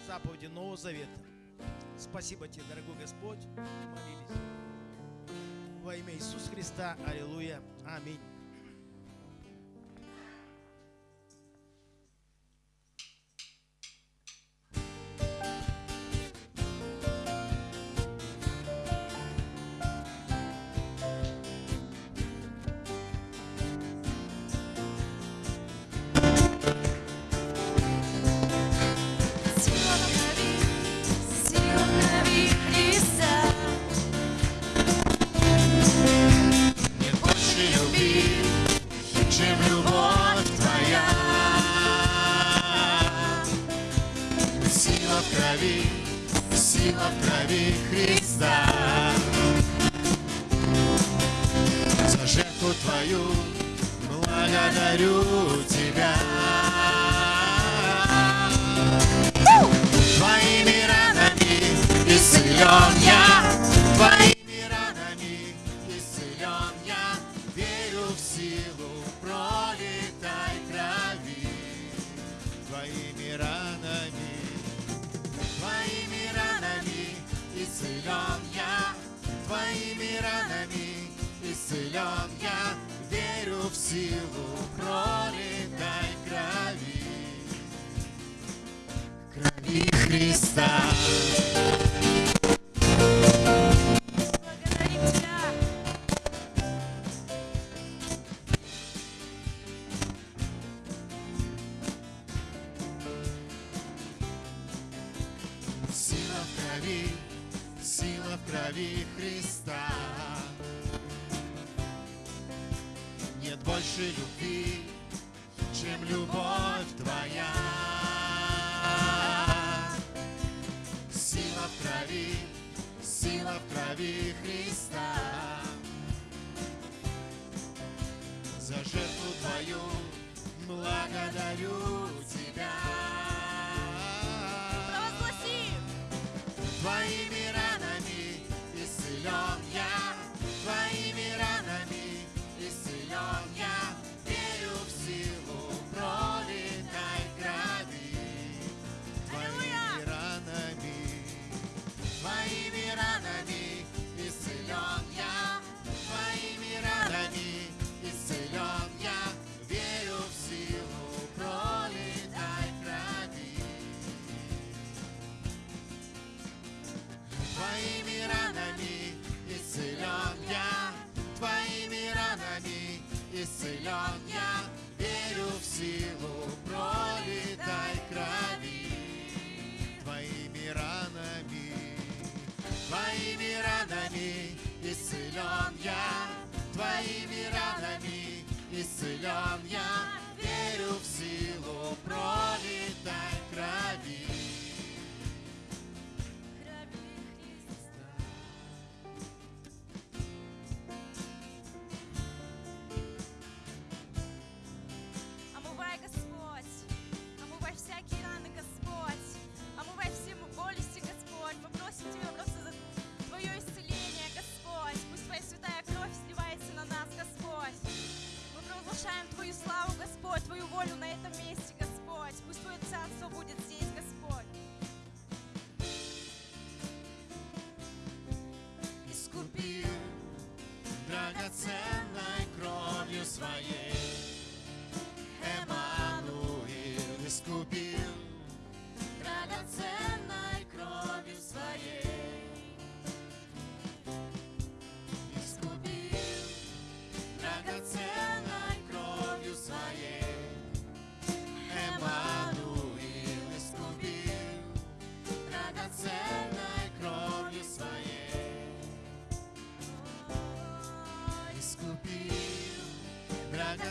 заповеди Нового Завета. Спасибо тебе, дорогой Господь, молились. Во имя Иисуса Христа, аллилуйя, аминь.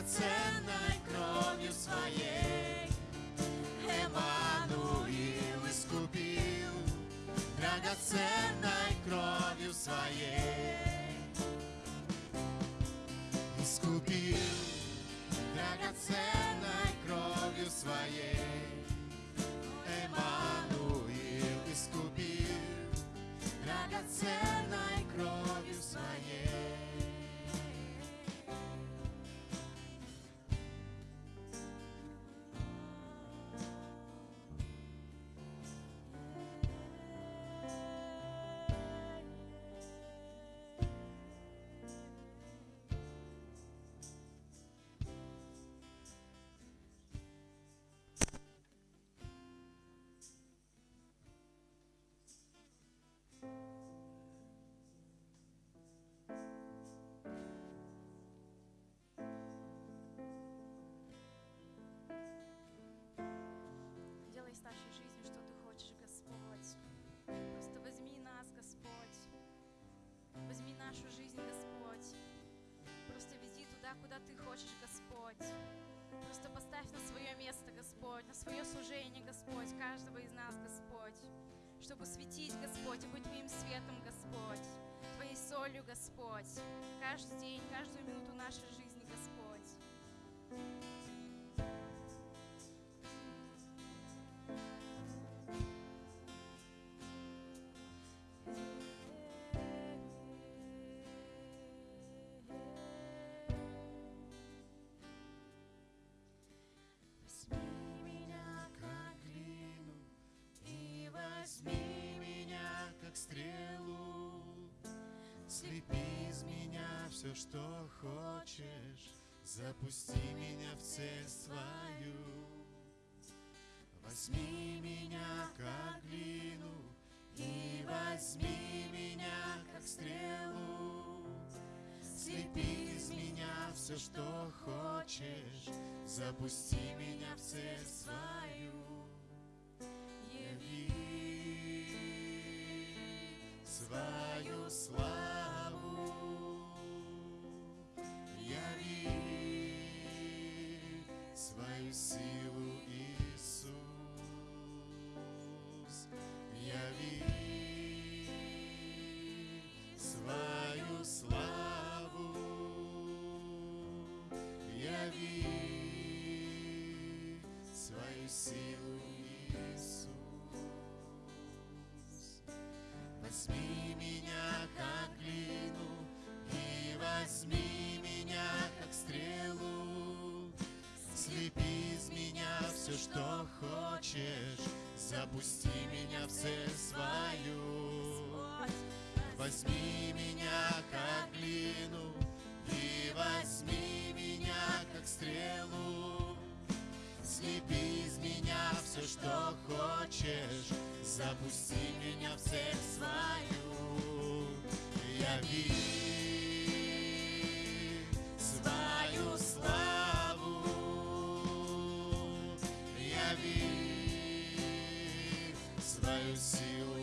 драгоценной кровью своей. Эммануил искупил драгоценной кровью своей. Искупил драгоценной кровью своей. Эммануил искупил драгоценной куда Ты хочешь, Господь. Просто поставь на свое место, Господь, на свое служение, Господь, каждого из нас, Господь. Чтобы светить, Господь, и быть Твоим светом, Господь. Твоей солью, Господь. Каждый день, каждую минуту нашей жизни, все, что хочешь, запусти меня в цель свою. Возьми меня, как глину, и возьми меня, как стрелу. Слепи из меня все, что хочешь, запусти меня в цель свою. Яви свою славу, запусти меня в цель свою. Возьми меня, как глину, и возьми меня, как стрелу. Слепи из меня все, что хочешь, запусти меня в цель свою. Яви свою славу, свою силу,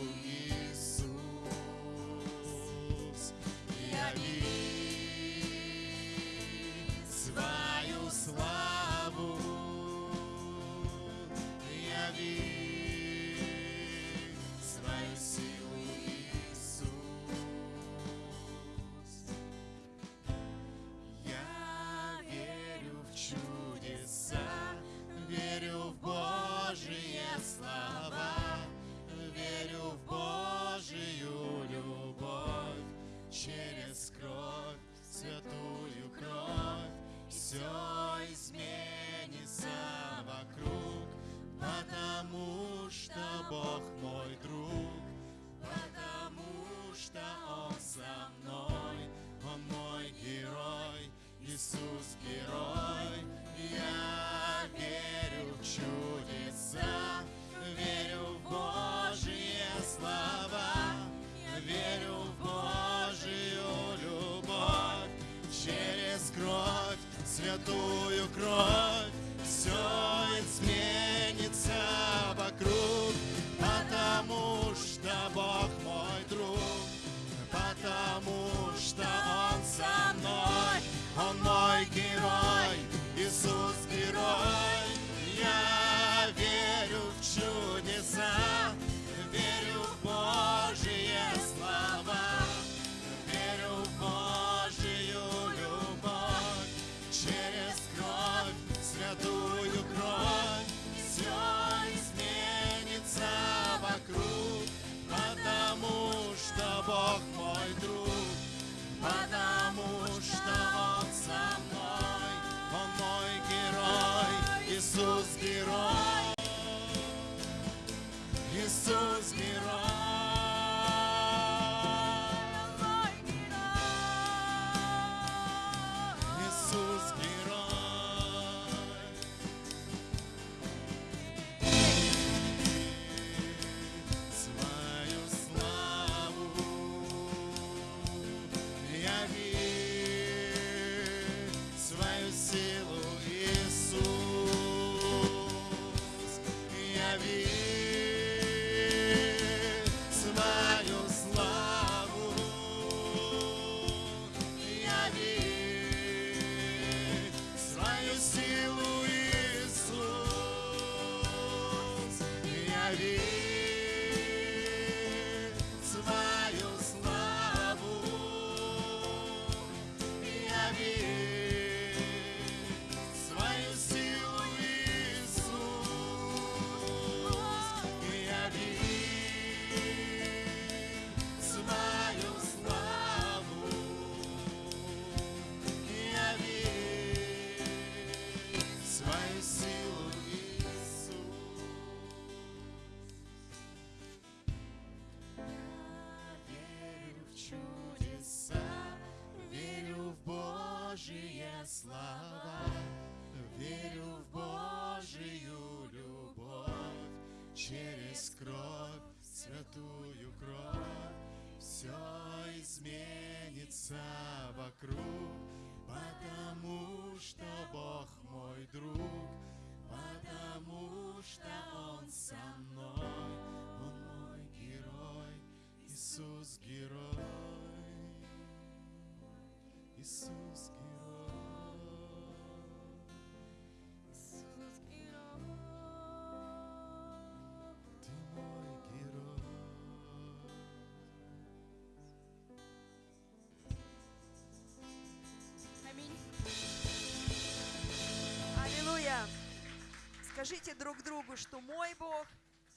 Скажите друг другу, что мой Бог,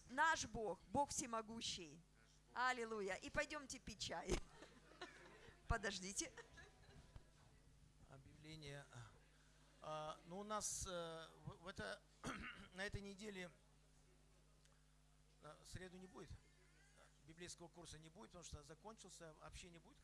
наш Бог, Бог всемогущий. Аллилуйя! И пойдемте пить чай. Подождите. Объявление. А, ну, у нас э, в, это, на этой неделе э, в среду не будет. Библейского курса не будет, потому что закончился. Общение будет